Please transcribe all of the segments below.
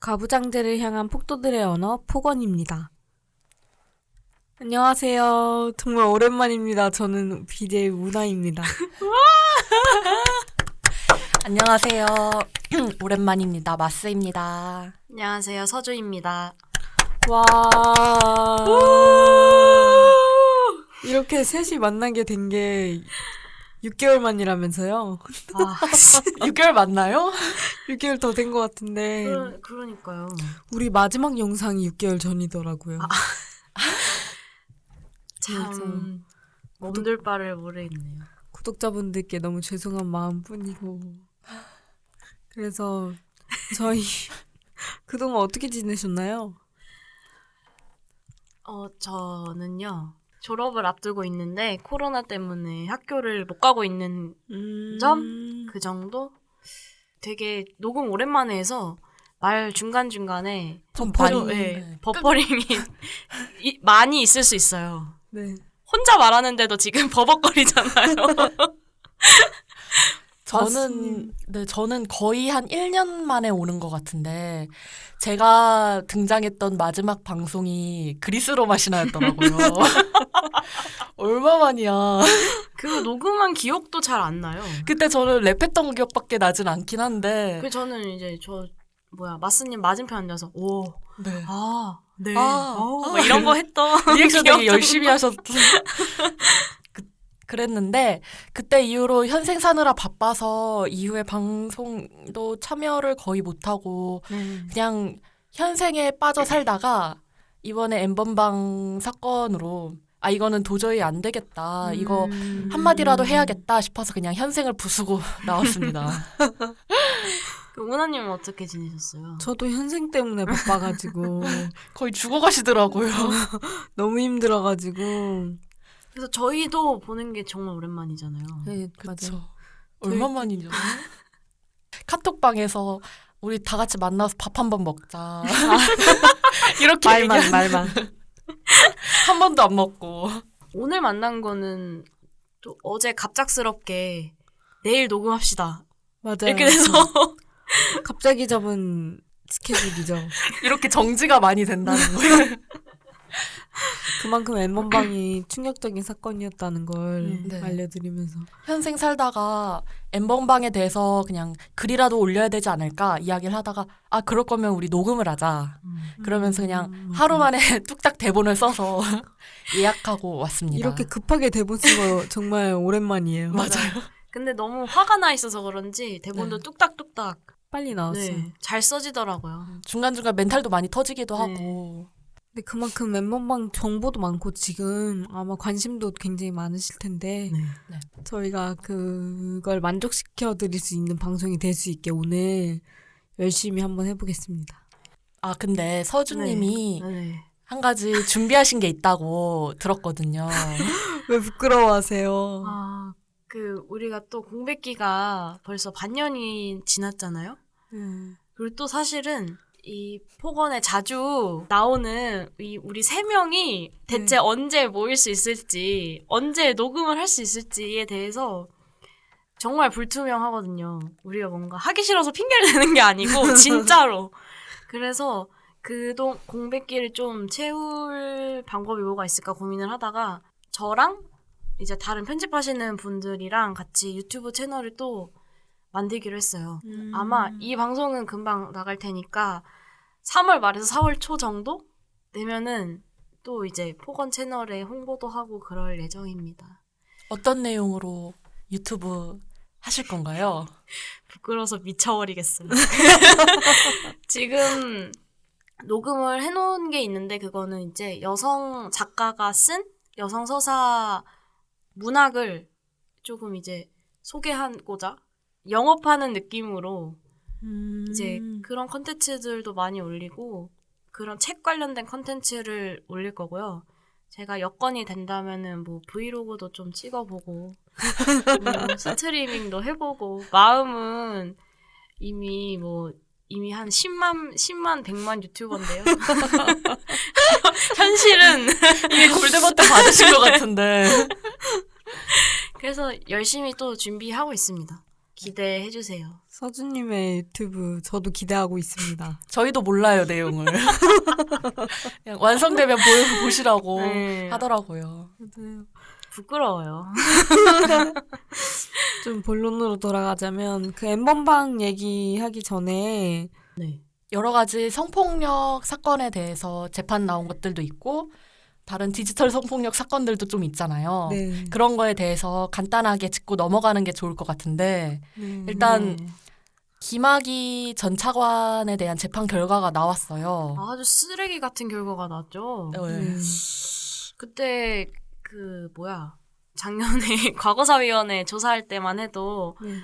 가부장제를 향한 폭도들의 언어 폭언입니다. 안녕하세요. 정말 오랜만입니다. 저는 BJ 우나입니다. 안녕하세요. 오랜만입니다. 마스입니다. 안녕하세요. 서주입니다. 와. 이렇게 셋이 만나게 된 게 6개월 만이라면서요? 아, 6개월 맞나요? 6개월 더 된 것 같은데 그러, 그러니까요. 우리 마지막 영상이 6개월 전이더라고요. 참 몸둘 바를 모르겠네요. 구독자분들께 너무 죄송한 마음뿐이고 그래서 저희 그동안 어떻게 지내셨나요? 어, 저는요. 졸업을 앞두고 있는데 코로나 때문에 학교를 못 가고 있는 음... 점? 그 정도? 되게 녹음 오랜만에 해서 말 중간 중간에 버퍼링. 좀, 예, 네. 버퍼링이 이- 많이 있을 수 있어요. 네. 혼자 말하는데도 지금 버벅거리잖아요. 저는 네, 저는 거의 한 1년 만에 오는 것 같은데 제가 등장했던 마지막 방송이 그리스 로마 신화였더라고요. 얼마만이야. 그 녹음한 기억도 잘 안 나요. 그때 저는 랩했던 기억밖에 나진 않긴 한데. 그 저는 이제 저 뭐야 마스님 맞은편 앉아서 오, 네. 아, 네, 아, 어, 아. 뭐 이런 거 했던 리액션 되게 좀- 열심히 하셨던. 그, 그랬는데 그때 이후로 현생 사느라 바빠서 이후에 방송도 참여를 거의 못하고 네. 그냥 현생에 빠져 살다가 이번에 엠번방 사건으로 아 이거는 도저히 안 되겠다 이거 음. 한마디라도 해야겠다 싶어서 그냥 현생을 부수고 나왔습니다. 그 우나님은 어떻게 지내셨어요? 저도 현생 때문에 바빠가지고 거의 죽어가시더라고요. 너무 힘들어가지고 그래서 저희도 보는 게 정말 오랜만이잖아요. 네 그쵸. 맞아요. 얼마만이죠? 카톡방에서 우리 다 같이 만나서 밥 한 번 먹자. 이렇게 말만 얘기한- 말만 한 번도 안 먹고. 오늘 만난 거는 또 어제 갑작스럽게 내일 녹음합시다 맞아요. 이렇게 돼서 갑자기 잡은 스케줄이죠. 이렇게 정지가 많이 된다는 거예요. 그만큼 엠번방이 충격적인 사건이었다는 걸 네. 알려드리면서 현생 살다가 엠번방에 대해서 그냥 글이라도 올려야 되지 않을까 이야기를 하다가 아 그럴 거면 우리 녹음을 하자. 그러면서 그냥 음, 하루 만에 뚝딱 대본을 써서 예약하고 왔습니다. 이렇게 급하게 대본 쓴 거 정말 오랜만이에요. 맞아요. 근데 너무 화가 나 있어서 그런지 대본도 네. 뚝딱뚝딱 빨리 나왔어요. 네, 잘 써지더라고요. 중간중간 멘탈도 많이 터지기도 네. 하고. 근데 그만큼 엠번방 정보도 많고 지금 아마 관심도 굉장히 많으실 텐데 네. 저희가 그걸 만족시켜 드릴 수 있는 방송이 될 수 있게 오늘 열심히 한번 해보겠습니다. 아 근데 서주님이 네. 한 가지 준비하신 게 있다고 들었거든요. 왜 부끄러워하세요? 아, 그 우리가 또 공백기가 벌써 반년이 지났잖아요. 음. 그리고 또 사실은 이 폭언에 자주 나오는 이 우리 세 명이 대체 언제 모일 수 있을지, 언제 녹음을 할 수 있을지에 대해서 정말 불투명하거든요. 우리가 뭔가 하기 싫어서 핑계를 대는 게 아니고 진짜로. 그래서 그동 공백기를 좀 채울 방법이 뭐가 있을까 고민을 하다가 저랑 이제 다른 편집하시는 분들이랑 같이 유튜브 채널을 또 만들기로 했어요. 음. 아마 이 방송은 금방 나갈 테니까 3월 말에서 4월 초 정도 되면은 또 이제 폭언 채널에 홍보도 하고 그럴 예정입니다. 어떤 내용으로 유튜브 하실 건가요? 부끄러워서 미쳐버리겠어요. 지금 녹음을 해놓은 게 있는데 그거는 이제 여성 작가가 쓴 여성 서사 문학을 조금 이제 소개하고자 영업하는 느낌으로 음. 이제 그런 컨텐츠들도 많이 올리고 그런 책 관련된 컨텐츠를 올릴 거고요. 제가 여건이 된다면은 뭐 브이로그도 좀 찍어보고 뭐 스트리밍도 해보고 마음은 이미 뭐 이미 한 10만 10만 100만 유튜버인데요. 현실은 이미 골드 버튼 받으신 것 같은데. 그래서 열심히 또 준비하고 있습니다. 기대해 주세요. 서준님의 유튜브 저도 기대하고 있습니다. 저희도 몰라요 내용을. 그냥 완성되면 보, 보시라고 네. 하더라고요. 부끄러워요. 좀 본론으로 돌아가자면 그 엠번방 얘기하기 전에 네. 여러 가지 성폭력 사건에 대해서 재판 나온 것들도 있고 다른 디지털 성폭력 사건들도 좀 있잖아요. 네. 그런 거에 대해서 간단하게 짚고 넘어가는 게 좋을 것 같은데 네. 일단 네. 김학의 전 차관에 대한 재판 결과가 나왔어요. 아주 쓰레기 같은 결과가 나왔죠. 네. 네. 그때 그 뭐야 작년에 과거사위원회 조사할 때만 해도 네.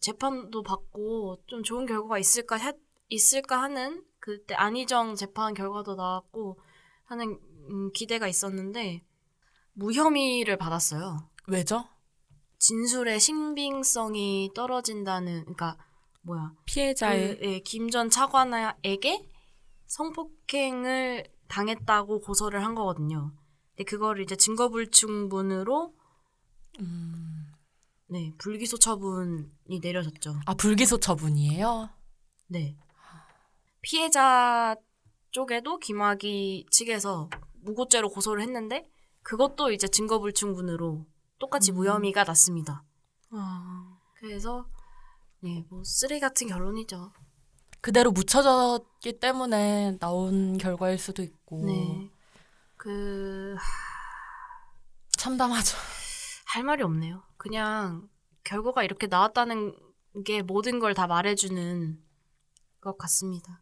재판도 받고 좀 좋은 결과가 있을까 해- 있을까 하는 그때 안희정 재판 결과도 나왔고 하는 음, 기대가 있었는데 무혐의를 받았어요. 왜죠? 진술의 신빙성이 떨어진다는 그러니까 뭐야 피해자의 그, 예, 김전 차관에게 성폭행을 당했다고 고소를 한 거거든요. 근데 그거를 이제 증거불충분으로 음, 네 불기소 처분이 내려졌죠. 아 불기소 처분이에요. 네 피해자 쪽에도 김학의 측에서 무고죄로 고소를 했는데 그것도 이제 증거불충분으로 똑같이 음. 무혐의가 났습니다. 아, 그래서 네 뭐 쓰레기 같은 결론이죠. 그대로 묻혀졌기 때문에 나온 결과일 수도 있고 네. 그 참담하죠. 할 말이 없네요. 그냥 결과가 이렇게 나왔다는 게 모든 걸 다 말해주는 것 같습니다.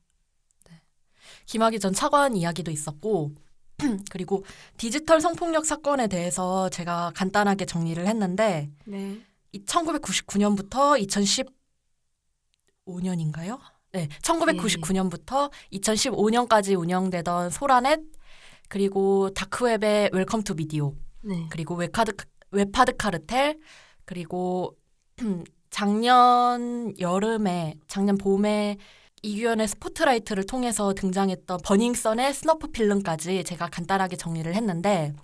김학의 전 차관 이야기도 있었고 그리고 디지털 성폭력 사건에 대해서 제가 간단하게 정리를 했는데 네. 이 1999년부터 2015년인가요? 네, 1999년부터 2015년까지 운영되던 소라넷 그리고 다크웹의 Welcome to Video 네. 그리고 웹카드 웹하드 카르텔 그리고 작년 여름에 작년 봄에 이규연의 스포트라이트를 통해서 등장했던 버닝썬의 snuff film까지 제가 간단하게 정리를 했는데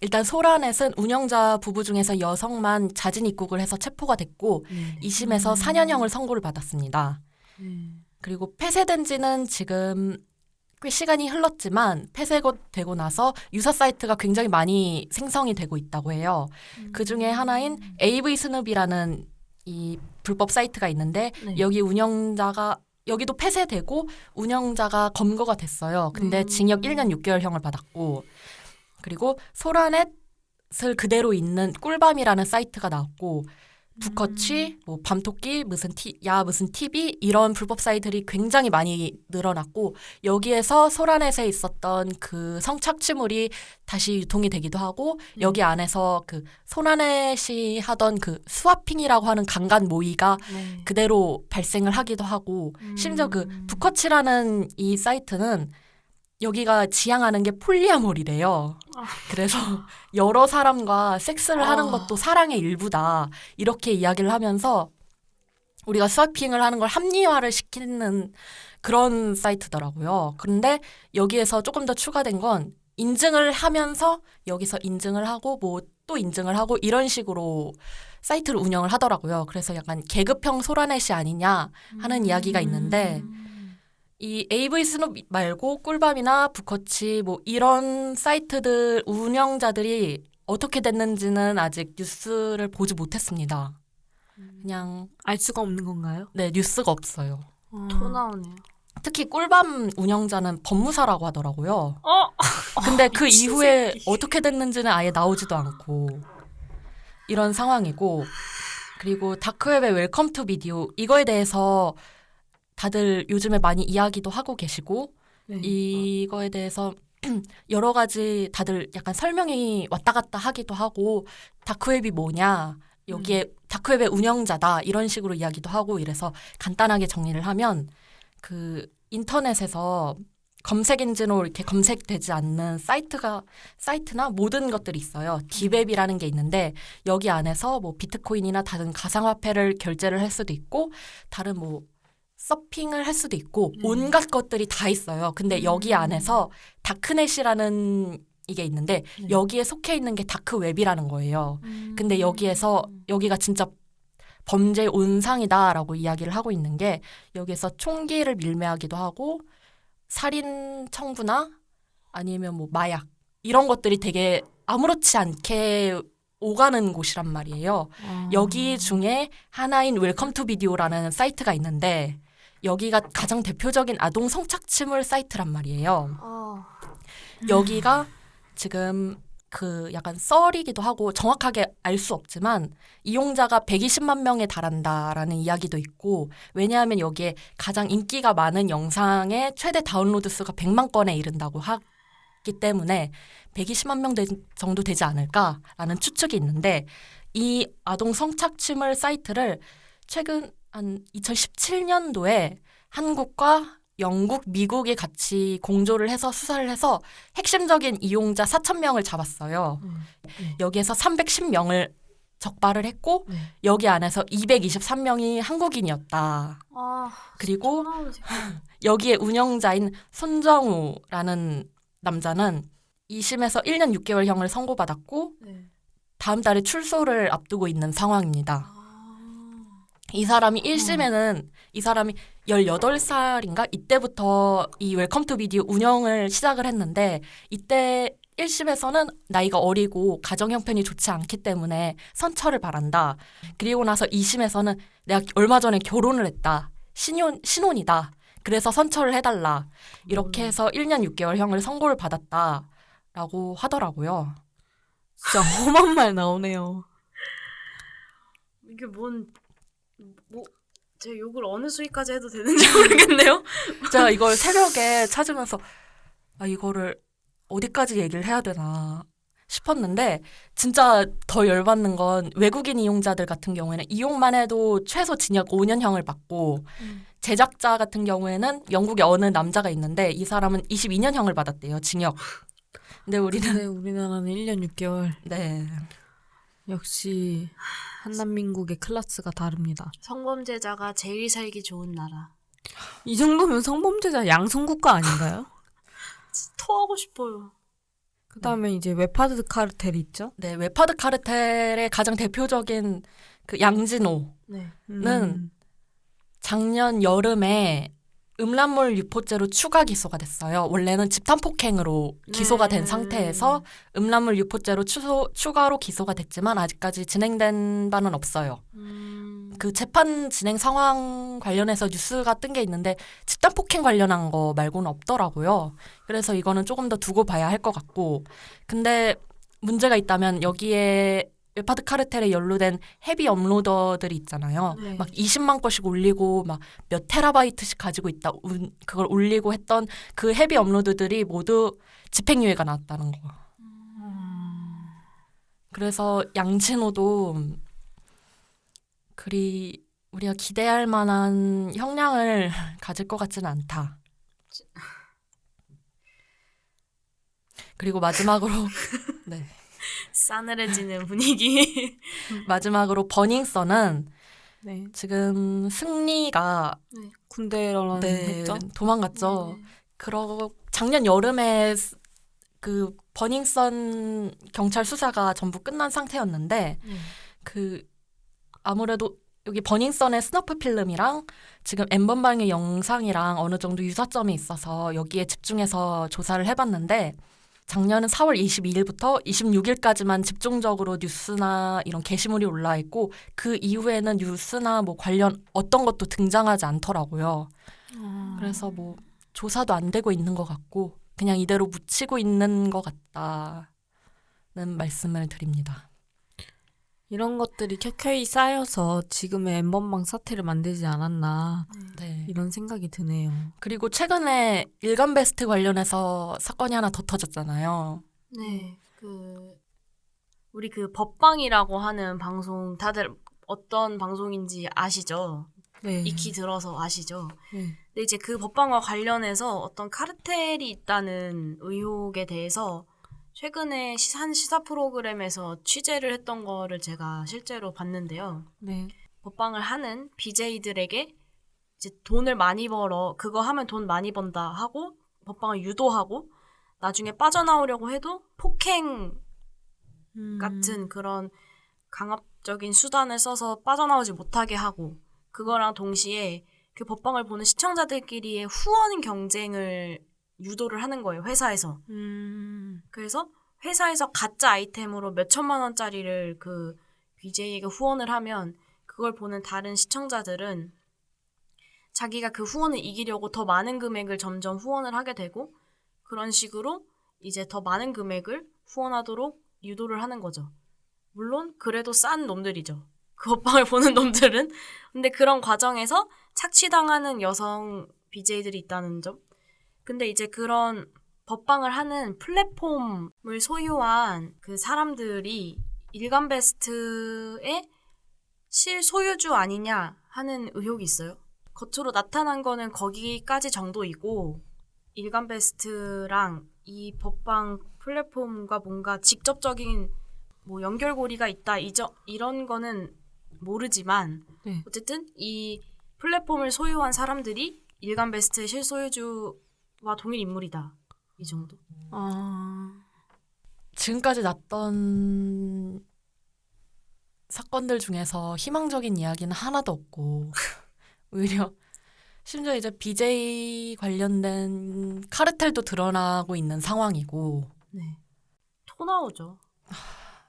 일단 소라넷은 운영자 부부 중에서 여성만 자진 입국을 해서 체포가 됐고 네. 2심에서 4년형을 선고를 받았습니다. 네. 그리고 폐쇄된 지는 지금 꽤 시간이 흘렀지만 폐쇄되고 나서 유사 사이트가 굉장히 많이 생성이 되고 있다고 해요. 그 중에 하나인 AV 스눕이라는 이 불법 사이트가 있는데 네. 여기 운영자가 여기도 폐쇄되고 운영자가 검거가 됐어요. 근데 음. 징역 1년 6개월형을 받았고 그리고 소라넷을 그대로 있는 꿀밤이라는 사이트가 나왔고 두커치, 뭐 밤토끼, 무슨 티, 야 무슨 TV 이런 불법 사이트들이 굉장히 많이 늘어났고 여기에서 소라넷에 있었던 그 성착취물이 다시 유통이 되기도 하고 여기 안에서 그 소라넷이 하던 그 스와핑이라고 하는 강간 모의가 네. 그대로 발생을 하기도 하고 심지어 그 두커치라는 이 사이트는 여기가 지향하는 게 폴리아몰이래요. 아. 그래서 여러 사람과 섹스를 하는 아. 것도 사랑의 일부다. 이렇게 이야기를 하면서 우리가 스와핑을 하는 걸 합리화를 시키는 그런 사이트더라고요. 그런데 여기에서 조금 더 추가된 건 인증을 하면서 여기서 인증을 하고 뭐 또 인증을 하고 이런 식으로 사이트를 운영을 하더라고요. 그래서 약간 계급형 소라넷이 아니냐 하는 이야기가 있는데 이 AV 스눕 말고 꿀밤이나 부커치 뭐 이런 사이트들 운영자들이 어떻게 됐는지는 아직 뉴스를 보지 못했습니다. 그냥 알 수가 없는 건가요? 네 뉴스가 없어요. 토 나오네요. 특히 꿀밤 운영자는 법무사라고 하더라고요. 어? 근데 그 이후에 새끼. 어떻게 됐는지는 아예 나오지도 않고 이런 상황이고 그리고 다크웹의 Welcome to Video 이거에 대해서 다들 요즘에 많이 이야기도 하고 계시고 네. 이거에 대해서 여러 가지 다들 약간 설명이 왔다 갔다 하기도 하고 다크웹이 뭐냐 여기에 다크웹의 운영자다 이런 식으로 이야기도 하고 이래서 간단하게 정리를 하면 그 인터넷에서 검색 엔진으로 이렇게 검색되지 않는 사이트가 사이트나 모든 것들이 있어요. deep web이라는 게 있는데 여기 안에서 뭐 비트코인이나 다른 가상화폐를 결제를 할 수도 있고 다른 뭐 서핑을 할 수도 있고 네. 온갖 것들이 다 있어요. 근데 여기 안에서 darknet이라는 이게 있는데 네. 여기에 속해 있는 게 다크웹이라는 거예요. 근데 여기에서 여기가 진짜 범죄 온상이다라고 이야기를 하고 있는 게 여기서 총기를 밀매하기도 하고 살인 청부나 아니면 뭐 마약 이런 것들이 되게 아무렇지 않게 오가는 곳이란 말이에요. 아. 여기 중에 하나인 Welcome to Video라는 사이트가 있는데 여기가 가장 대표적인 아동 성착취물 사이트란 말이에요. 어. 여기가 지금 그 약간 썰이기도 하고 정확하게 알 수 없지만 이용자가 120만 명에 달한다라는 이야기도 있고 왜냐하면 여기에 가장 인기가 많은 영상의 최대 다운로드 수가 100만 건에 이른다고 하기 때문에 120만 명 되- 정도 되지 않을까라는 추측이 있는데 이 아동 성착취물 사이트를 최근 한 2017년도에 한국과 영국, 미국이 같이 공조를 해서 수사를 해서 핵심적인 이용자 4천 명을 잡았어요. 음. 여기에서 310명을 적발을 했고 네. 여기 안에서 223명이 한국인이었다. 아, 그리고. 여기에 운영자인 손정우라는 남자는 2심에서 1년 6개월형을 선고받았고 네. 다음 달에 출소를 앞두고 있는 상황입니다. 아. 이 사람이 1심에는 이 사람이 18살인가 이때부터 이 Welcome to Video 운영을 시작을 했는데 이때 1심에서는 나이가 어리고 가정 형편이 좋지 않기 때문에 선처를 바란다. 그리고 나서 2심에서는 내가 얼마 전에 결혼을 했다. 신혼 신혼이다. 그래서 선처를 해달라. 이렇게 해서 1년 6개월형을 선고를 받았다 라고 하더라고요. 진짜 험한 말 나오네요. 이게 뭔, 뭐, 제가 욕을 어느 수위까지 해도 되는지 모르겠네요. 제가 이걸 새벽에 찾으면서 아 이거를 어디까지 얘기를 해야 되나 싶었는데 진짜 더 열받는 건 외국인 이용자들 같은 경우에는 이용만 해도 최소 징역 5년형을 받고 음. 제작자 같은 경우에는 영국에 어느 남자가 있는데 이 사람은 22년형을 받았대요 징역. 근데 우리는 근데 우리나라는 1년 6개월. 네 역시 한남민국의 클래스가 다릅니다. 성범죄자가 제일 살기 좋은 나라. 이 정도면 성범죄자 양성국가 아닌가요? 토하고 싶어요. 그 다음에 이제 웹하드 카르텔 있죠? 네, 웹하드 카르텔의 가장 대표적인 그 양진호는 네. 음. 작년 여름에 음란물 유포죄로 추가 기소가 됐어요. 원래는 집단 폭행으로 기소가 된 네. 상태에서 음란물 유포죄로 추소, 추가로 기소가 됐지만 아직까지 진행된 바는 없어요. 음, 그 재판 진행 상황 관련해서 뉴스가 뜬 게 있는데 집단 폭행 관련한 거 말고는 없더라고요. 그래서 이거는 조금 더 두고 봐야 할 것 같고. 근데 문제가 있다면 여기에 웹하드 카르텔에 연루된 heavy uploader들이 있잖아요. 네. 막 20만 건씩 올리고 막 몇 테라바이트씩 가지고 있다. 운- 그걸 올리고 했던 그 헤비 업로드들이 모두 집행유예가 나왔다는 거. 그래서 양진호도 그리 우리가 기대할 만한 형량을 가질 것 같지는 않다. 그리고 마지막으로 네. 싸늘해지는 분위기. 마지막으로 버닝썬은 네. 지금 승리가 네, 했죠? 도망갔죠. 네. 그러 작년 여름에 스- 그 버닝썬 경찰 수사가 전부 끝난 상태였는데 네. 그 아무래도 여기 버닝썬의 snuff film이랑 지금 N번방의 영상이랑 어느 정도 유사점이 있어서 여기에 집중해서 조사를 해봤는데 작년은 4월 22일부터 26일까지만 집중적으로 뉴스나 이런 게시물이 올라 있고 그 이후에는 뉴스나 뭐 관련 어떤 것도 등장하지 않더라고요. 그래서 뭐 조사도 안 되고 있는 것 같고 그냥 이대로 묻히고 있는 것 같다는 말씀을 드립니다. 이런 것들이 켜켜이 쌓여서 지금의 엠번방 사태를 만들지 않았나 네. 이런 생각이 드네요. 그리고 최근에 일간 베스트 관련해서 사건이 하나 더 터졌잖아요. 네. 그 우리 그 법방이라고 하는 방송 다들 어떤 방송인지 아시죠? 네. 익히 들어서 아시죠? 네. 근데 이제 그 법방과 관련해서 어떤 카르텔이 있다는 의혹에 대해서 최근에 시- 한 시사 프로그램에서 취재를 했던 거를 제가 실제로 봤는데요. 네. 법방을 하는 BJ들에게 이제 돈을 많이 벌어 그거 하면 돈 많이 번다 하고 법방을 유도하고 나중에 빠져나오려고 해도 폭행 음. 같은 그런 강압 법적인 수단을 써서 빠져나오지 못하게 하고 그거랑 동시에 그 법방을 보는 시청자들끼리의 후원 경쟁을 유도를 하는 거예요 회사에서 음. 그래서 회사에서 가짜 아이템으로 몇 천만 원짜리를 그 BJ에게 후원을 하면 그걸 보는 다른 시청자들은 자기가 그 후원을 이기려고 더 많은 금액을 점점 후원을 하게 되고 그런 식으로 이제 더 많은 금액을 후원하도록 유도를 하는 거죠. 물론 그래도 싼 놈들이죠. 그 오빵을 보는 놈들은. 근데 그런 과정에서 착취당하는 여성 BJ들이 있다는 점. 근데 이제 그런 법방을 하는 플랫폼을 소유한 그 사람들이 일간 베스트의 실소유주 아니냐 하는 의혹이 있어요. 겉으로 나타난 거는 거기까지 정도이고 일간 베스트랑 이 법방 플랫폼과 뭔가 직접적인 뭐 연결고리가 있다 이저, 이런 거는 모르지만 네. 어쨌든 이 플랫폼을 소유한 사람들이 일간 베스트의 실소유주 와 동일 인물이다 이 정도. 아. 지금까지 났던 사건들 중에서 희망적인 이야기는 하나도 없고 오히려 심지어 이제 BJ 관련된 카르텔도 드러나고 있는 상황이고 네. 토 나오죠.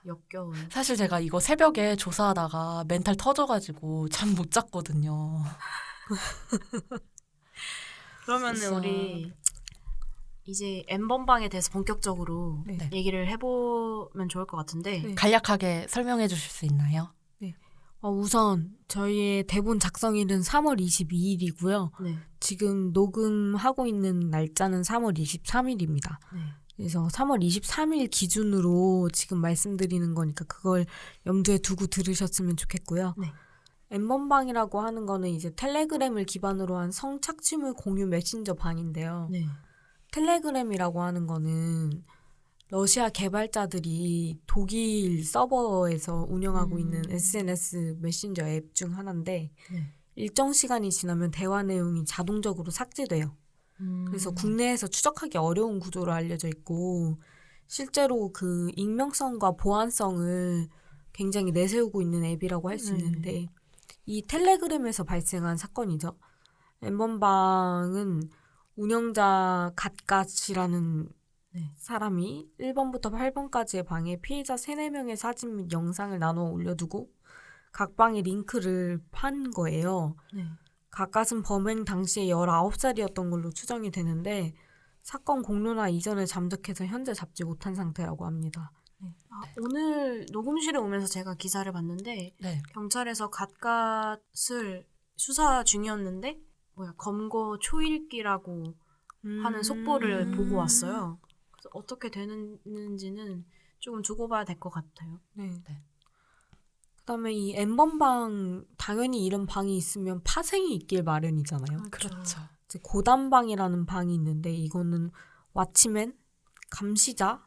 역겨운. 사실 제가 이거 새벽에 조사하다가 멘탈 터져가지고 잠 못 잤거든요. 그러면은. 우리 이제 엠번방에 대해서 본격적으로 네. 얘기를 해보면 좋을 것 같은데 네. 간략하게 설명해 주실 수 있나요? 어, 우선 저희의 대본 작성일은 3월 22일이고요. 네. 지금 녹음하고 있는 날짜는 3월 23일입니다. 네. 그래서 3월 23일 기준으로 지금 말씀드리는 거니까 그걸 염두에 두고 들으셨으면 좋겠고요. 네. 엠번방이라고 하는 거는 이제 텔레그램을 기반으로 한 성착취물 공유 메신저 방인데요. 네. 텔레그램이라고 하는 거는 러시아 개발자들이 독일 서버에서 운영하고 음. 있는 SNS 메신저 앱 중 하나인데 네. 일정 시간이 지나면 대화 내용이 자동적으로 삭제돼요. 음. 그래서 국내에서 추적하기 어려운 구조로 알려져 있고 실제로 그 익명성과 보안성을 굉장히 내세우고 있는 앱이라고 할수 네. 있는데 이 텔레그램에서 발생한 사건이죠. 엠번방은 운영자 갓갓이라는 네. 사람이 1번부터 8번까지의 방에 피해자 3, 4명의 사진 및 영상을 나눠 올려두고 각 방에 링크를 판 거예요. 네. 가까은 범행 당시에 19살이었던 걸로 추정이 되는데 사건 공로나 이전을 잠적해서 현재 잡지 못한 상태라고 합니다. 아, 오늘 녹음실에 오면서 제가 기사를 봤는데 네. 경찰에서 갓갓을 수사 중이었는데 뭐야 검거 초읽기라고 하는 속보를 음. 보고 왔어요. 그래서 어떻게 되는지는 조금 두고 봐야 될 것 같아요. 네. 네. 그다음에 이 엠번방 당연히 이런 방이 있으면 파생이 있길 마련이잖아요. 그렇죠. 이제 고단방이라는 방이 있는데 이거는 왓치맨 감시자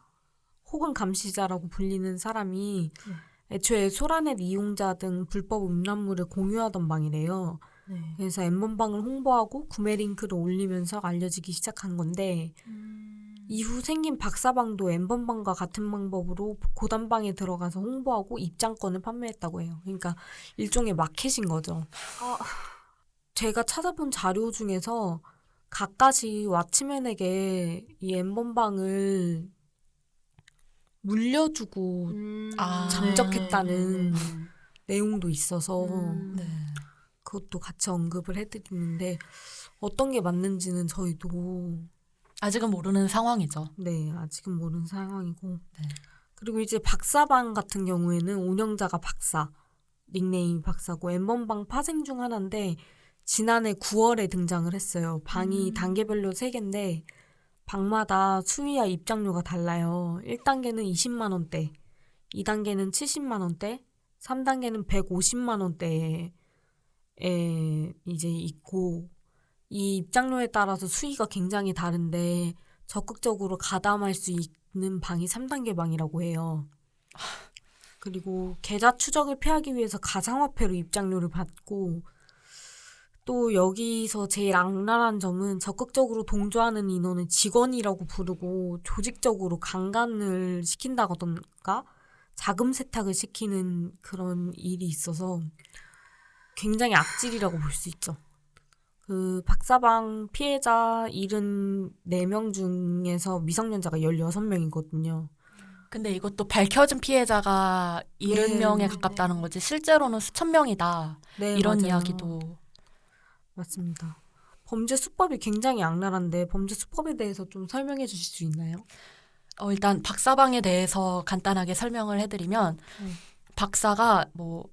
혹은 감시자라고 불리는 사람이 네. 애초에 소라넷 이용자 등 불법 음란물을 공유하던 방이래요. 네. 그래서 엠번방을 홍보하고 구매 링크를 올리면서 알려지기 시작한 건데 음. 이후 생긴 박사방도 엠번방과 같은 방법으로 고단방에 들어가서 홍보하고 입장권을 판매했다고 해요. 그러니까 일종의 마켓인 거죠. 아, 제가 찾아본 자료 중에서 각가지 왓치맨에게 이 엠번방을 물려주고 음. 아, 잠적했다는 네, 네, 네. 내용도 있어서 음. 네. 그것도 같이 언급을 해드리는데 어떤 게 맞는지는 저희도 아직은 모르는 상황이죠. 네 아직은 모르는 상황이고 네. 그리고 이제 박사방 같은 경우에는 운영자가 박사 닉네임이 박사고 엠번방 파생 중 하나인데 지난해 9월에 등장을 했어요. 방이 음. 단계별로 3개인데 방마다 수위와 입장료가 달라요. 1단계는 20만 원대, 2단계는 70만 원대, 3단계는 150만 원대에 이제 있고 이 입장료에 따라서 수위가 굉장히 다른데 적극적으로 가담할 수 있는 방이 3단계 방이라고 해요. 그리고 계좌 추적을 피하기 위해서 가상화폐로 입장료를 받고 또 여기서 제일 악랄한 점은 적극적으로 동조하는 인원을 직원이라고 부르고 조직적으로 강간을 시킨다던가 자금 세탁을 시키는 그런 일이 있어서 굉장히 악질이라고 볼 수 있죠. 그 박사방 피해자 74명 중에서 미성년자가 16명이거든요. 근데 이것도 밝혀진 피해자가 70명에 네. 가깝다는 거지 실제로는 수천 명이다. 네, 이런 맞아요. 이야기도 맞습니다. 범죄 수법이 굉장히 악랄한데 범죄 수법에 대해서 좀 설명해 주실 수 있나요? 어, 일단 박사방에 대해서 간단하게 설명을 해드리면 음. 박사가 뭐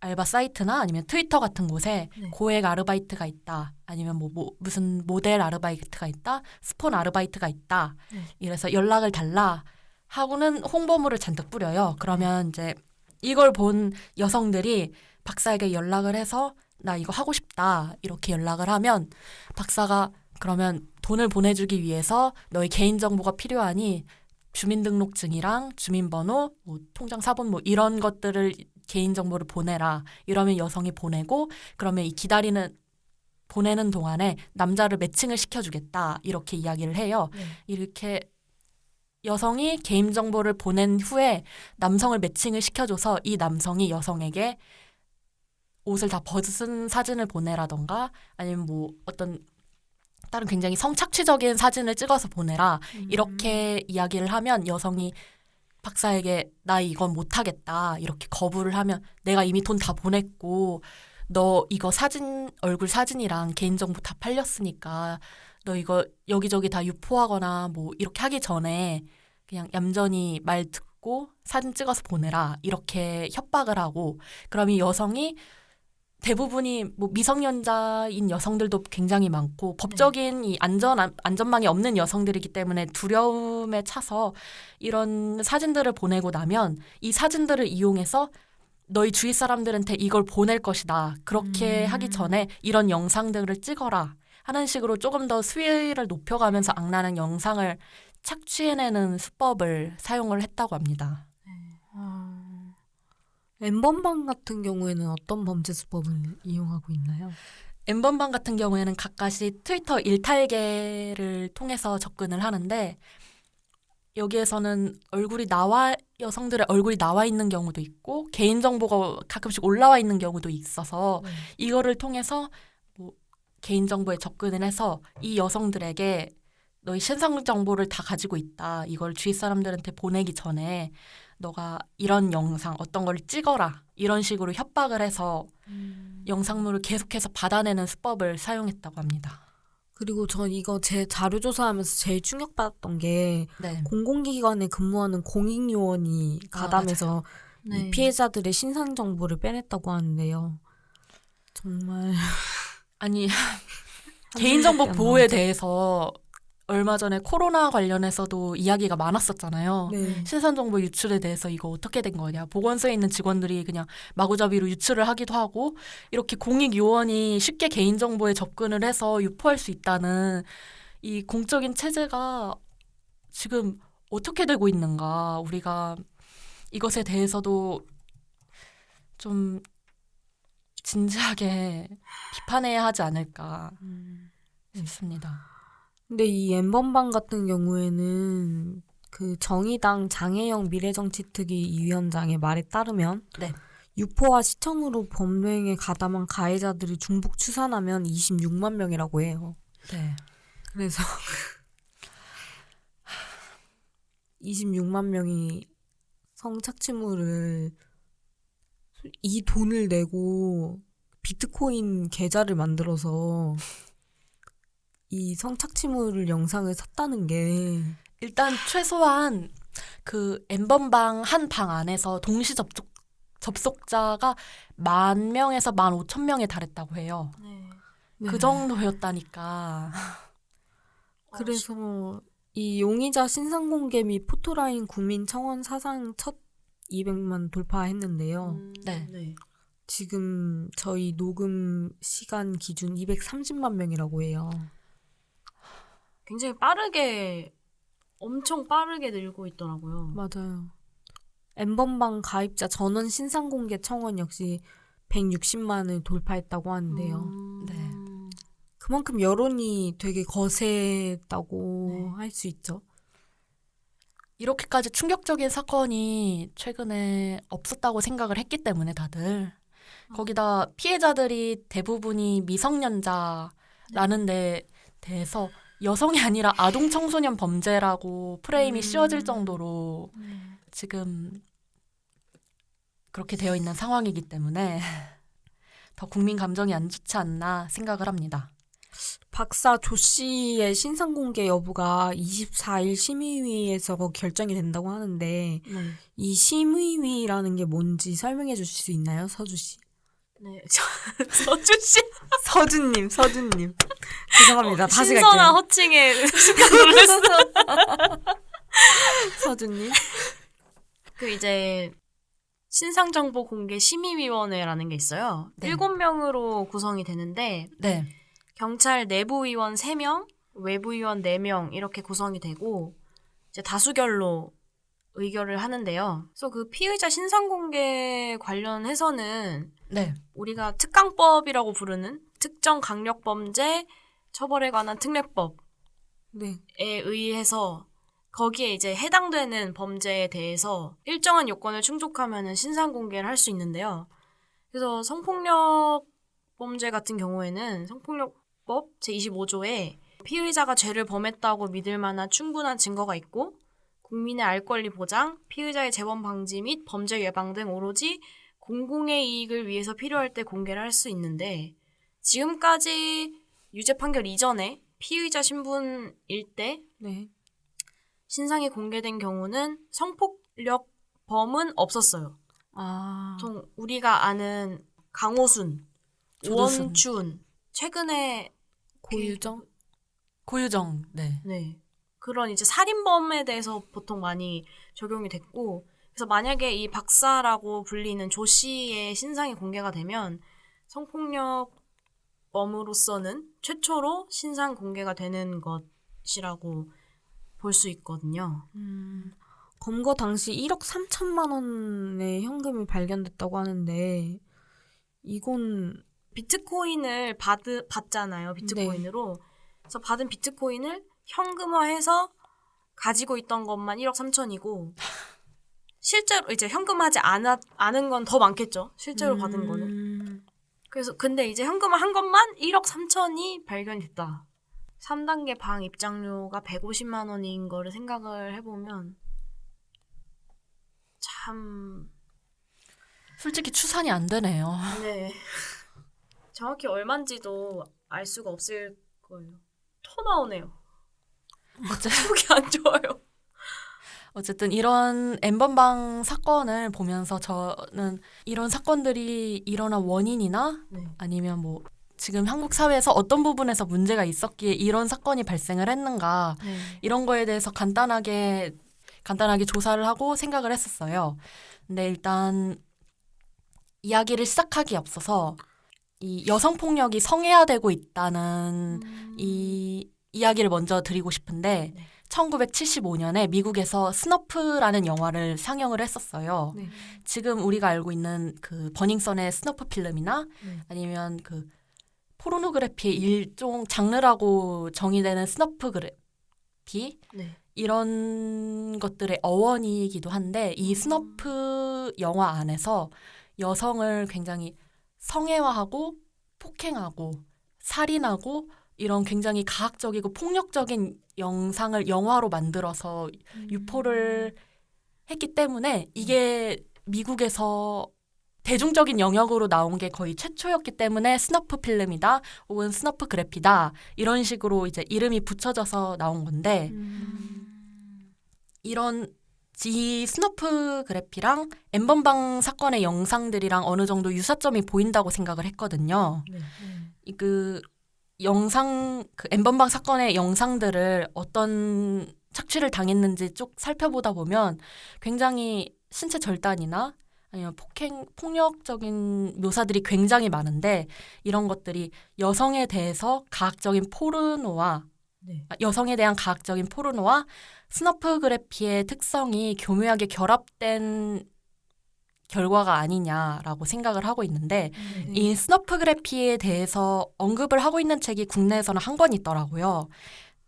알바 사이트나 아니면 트위터 같은 곳에 네. 고액 아르바이트가 있다 아니면 뭐, 뭐 무슨 모델 아르바이트가 있다 스폰 아르바이트가 있다 네. 이래서 연락을 달라 하고는 홍보물을 잔뜩 뿌려요 그러면 이제 이걸 본 여성들이 박사에게 연락을 해서 나 이거 하고 싶다 이렇게 연락을 하면 박사가 그러면 돈을 보내주기 위해서 너의 개인 정보가 필요하니 주민등록증이랑 주민번호, 뭐 통장 사본 뭐 이런 것들을 개인 정보를 보내라. 이러면 여성이 보내고 그러면 이 기다리는 보내는 동안에 남자를 매칭을 시켜주겠다. 이렇게 이야기를 해요. 네. 이렇게 여성이 개인 정보를 보낸 후에 남성을 매칭을 시켜줘서 이 남성이 여성에게 옷을 다 벗은 사진을 보내라던가 아니면 뭐 어떤 다른 굉장히 성착취적인 사진을 찍어서 보내라. 이렇게 이야기를 하면 여성이 박사에게 나 이건 못하겠다. 이렇게 거부를 하면 내가 이미 돈 다 보냈고 너 이거 사진 얼굴 사진이랑 개인정보 다 팔렸으니까 너 이거 여기저기 다 유포하거나 뭐 이렇게 하기 전에 그냥 얌전히 말 듣고 사진 찍어서 보내라. 이렇게 협박을 하고 그럼 이 여성이 대부분이 뭐 미성년자인 여성들도 굉장히 많고 법적인 이 안전 안전망이 없는 여성들이기 때문에 두려움에 차서 이런 사진들을 보내고 나면 이 사진들을 이용해서 너희 주위 사람들한테 이걸 보낼 것이다. 그렇게 음. 하기 전에 이런 영상들을 찍어라. 하는 식으로 조금 더 수위를 높여가면서 악랄한 영상을 착취해내는 수법을 사용을 했다고 합니다. 아... 엠번방 같은 경우에는 어떤 범죄 수법을 이용하고 있나요? 엠번방 같은 경우에는 가까이 트위터 일탈계를 통해서 접근을 하는데 여기에서는 얼굴이 나와 여성들의 얼굴이 나와 있는 경우도 있고 개인 정보가 가끔씩 올라와 있는 경우도 있어서 이거를 통해서 뭐 개인 정보에 접근을 해서 이 여성들에게 너희 신상 정보를 다 가지고 있다. 이걸 주위 사람들한테 보내기 전에 너가 이런 영상 어떤 걸 찍어라. 이런 식으로 협박을 해서 영상물을 계속해서 받아내는 수법을 사용했다고 합니다. 그리고 전 이거 제 자료 조사하면서 제일 충격받았던 게 네. 공공기관에 근무하는 공익요원이 아, 가담해서 네. 이 피해자들의 신상 정보를 빼냈다고 하는데요. 정말 아니 개인정보 안 보호에 나오죠. 대해서 얼마 전에 코로나 관련해서도 이야기가 많았었잖아요. 네. 신상 정보 유출에 대해서 이거 어떻게 된 거냐. 보건소에 있는 직원들이 그냥 마구잡이로 유출을 하기도 하고 이렇게 공익 요원이 쉽게 개인 정보에 접근을 해서 유포할 수 있다는 이 공적인 체제가 지금 어떻게 되고 있는가. 우리가 이것에 대해서도 좀 진지하게 비판해야 하지 않을까 음. 싶습니다. 근데 이 엠번방 같은 경우에는 그 정의당 장혜영 미래정치특위 위원장의 말에 따르면 네. 유포와 시청으로 범행에 가담한 가해자들을 중복 추산하면 26만 명이라고 해요. 네. 그래서 26만 명이 성착취물을 이 돈을 내고 비트코인 계좌를 만들어서 이 성착취물을 영상을 샀다는 게 일단 최소한 그 엠번방 한 방 안에서 동시 접촉 접속자가 만 명에서 만 오천 명에 달했다고 해요. 네. 그 정도였다니까. 그래서 이 용의자 신상 공개 및 포토라인 국민 청원 사상 첫 200만 돌파했는데요. 음, 네. 네. 지금 저희 녹음 시간 기준 230만 명이라고 해요. 굉장히 빠르게 엄청 빠르게 늘고 있더라고요. 맞아요. 엠번방 가입자 전원 신상 공개 청원 역시 160만을 돌파했다고 하는데요. 음, 네. 그만큼 여론이 되게 거세다고 네. 할수 있죠. 이렇게까지 충격적인 사건이 최근에 없었다고 생각을 했기 때문에 다들 거기다 피해자들이 대부분이 미성년자라는 데 대해서 여성이 아니라 아동 청소년 범죄라고 프레임이 음. 씌워질 정도로 지금 그렇게 되어 있는 상황이기 때문에 더 국민 감정이 안 좋지 않나 생각을 합니다. 박사 조 씨의 신상 공개 여부가 24일 심의위에서 결정이 된다고 하는데 네. 이 심의위라는 게 뭔지 설명해 주실 수 있나요, 서주 씨? 네. 저, 서준 씨 서준님, 서준님. 죄송합니다. 다시 신선한 갈게요. 호칭에 순간 놀랐어. 서준님. 그 이제 신상정보 공개 심의위원회라는 게 있어요. 네. 일곱 명으로 구성이 되는데 네. 경찰 내부 위원 3명, 외부 위원 4명 이렇게 구성이 되고 이제 다수결로 의결을 하는데요. 그래서 그 피의자 신상 공개 관련해서는 네. 우리가 특강법이라고 부르는 특정 강력 범죄 처벌에 관한 특례법에 네. 의해서 거기에 이제 해당되는 범죄에 대해서 일정한 요건을 충족하면은 신상 공개를 할 수 있는데요. 그래서 성폭력 범죄 같은 경우에는 성폭력법 제25조에 피의자가 죄를 범했다고 믿을 만한 충분한 증거가 있고 국민의 알 권리 보장, 피의자의 재범 방지 및 범죄 예방 등 오로지 공공의 이익을 위해서 필요할 때 공개를 할 수 있는데 지금까지 유죄 판결 이전에 피의자 신분일 때 네. 신상이 공개된 경우는 성폭력범은 없었어요. 아. 보통 우리가 아는 강호순, 조두순. 원춘, 최근에 고유정? 고유정. 네. 네 그런 이제 살인범에 대해서 보통 많이 적용이 됐고 그래서 만약에 이 박사라고 불리는 조 씨의 신상이 공개가 되면 성폭력범으로서는 최초로 신상 공개가 되는 것이라고 볼 수 있거든요. 음. 검거 당시 1억 3천만 원의 현금이 발견됐다고 하는데 이건 비트코인을 받, 받잖아요. 비트코인으로. 그래서 받은 비트코인을 현금화해서 가지고 있던 것만 1억 3천이고 실제로 이제 현금하지 않아, 않은 건 더 많겠죠. 실제로 받은 거는. 음. 그래서 근데 이제 현금화 한 것만 1억 3천이 발견됐다. 3단계 방 입장료가 150만 원인 거를 생각을 해보면 참 솔직히 추산이 안 되네요. 네. 정확히 얼마인지도 알 수가 없을 거예요. 토 나오네요. 어째- 속이 안 좋아요. 어쨌든 이런 엠번방 사건을 보면서 저는 이런 사건들이 일어난 원인이나 네. 아니면 뭐 지금 한국 사회에서 어떤 부분에서 문제가 있었기에 이런 사건이 발생을 했는가 네. 이런 거에 대해서 간단하게 간단하게 조사를 하고 생각을 했었어요. 근데 일단 이야기를 시작하기에 앞서서 이 여성 폭력이 성애화되고 있다는 이 이야기를 먼저 드리고 싶은데 네. 1975년에 미국에서 Snuff라는 영화를 상영을 했었어요. 네. 지금 우리가 알고 있는 그 버닝썬의 snuff film이나 네. 아니면 그 포르노그래피의 일종 장르라고 정의되는 snuffgraphy 네. 이런 것들의 어원이기도 한데 이 snuff 영화 안에서 여성을 굉장히 성애화하고 폭행하고 살인하고 이런 굉장히 가학적이고 폭력적인 영상을 영화로 만들어서 유포를 했기 때문에 이게 미국에서 대중적인 영역으로 나온 게 거의 최초였기 때문에 snuff film이다 혹은 snuffgraphy다 이런 식으로 이제 이름이 붙여져서 나온 건데 음. 이런 이 snuffgraphy랑 N번방 사건의 영상들이랑 어느 정도 유사점이 보인다고 생각을 했거든요. 네. 이그 영상 그 엠번방 사건의 영상들을 어떤 착취를 당했는지 쭉 살펴보다 보면 굉장히 신체 절단이나 아니면 폭행 폭력적인 묘사들이 굉장히 많은데 이런 것들이 여성에 대해서 가학적인 포르노와 네. 아, 여성에 대한 가학적인 포르노와 스너프그래피의 특성이 교묘하게 결합된 결과가 아니냐라고 생각을 하고 있는데 네. 이 snuffgraphy에 대해서 언급을 하고 있는 책이 국내에서는 한 권 있더라고요.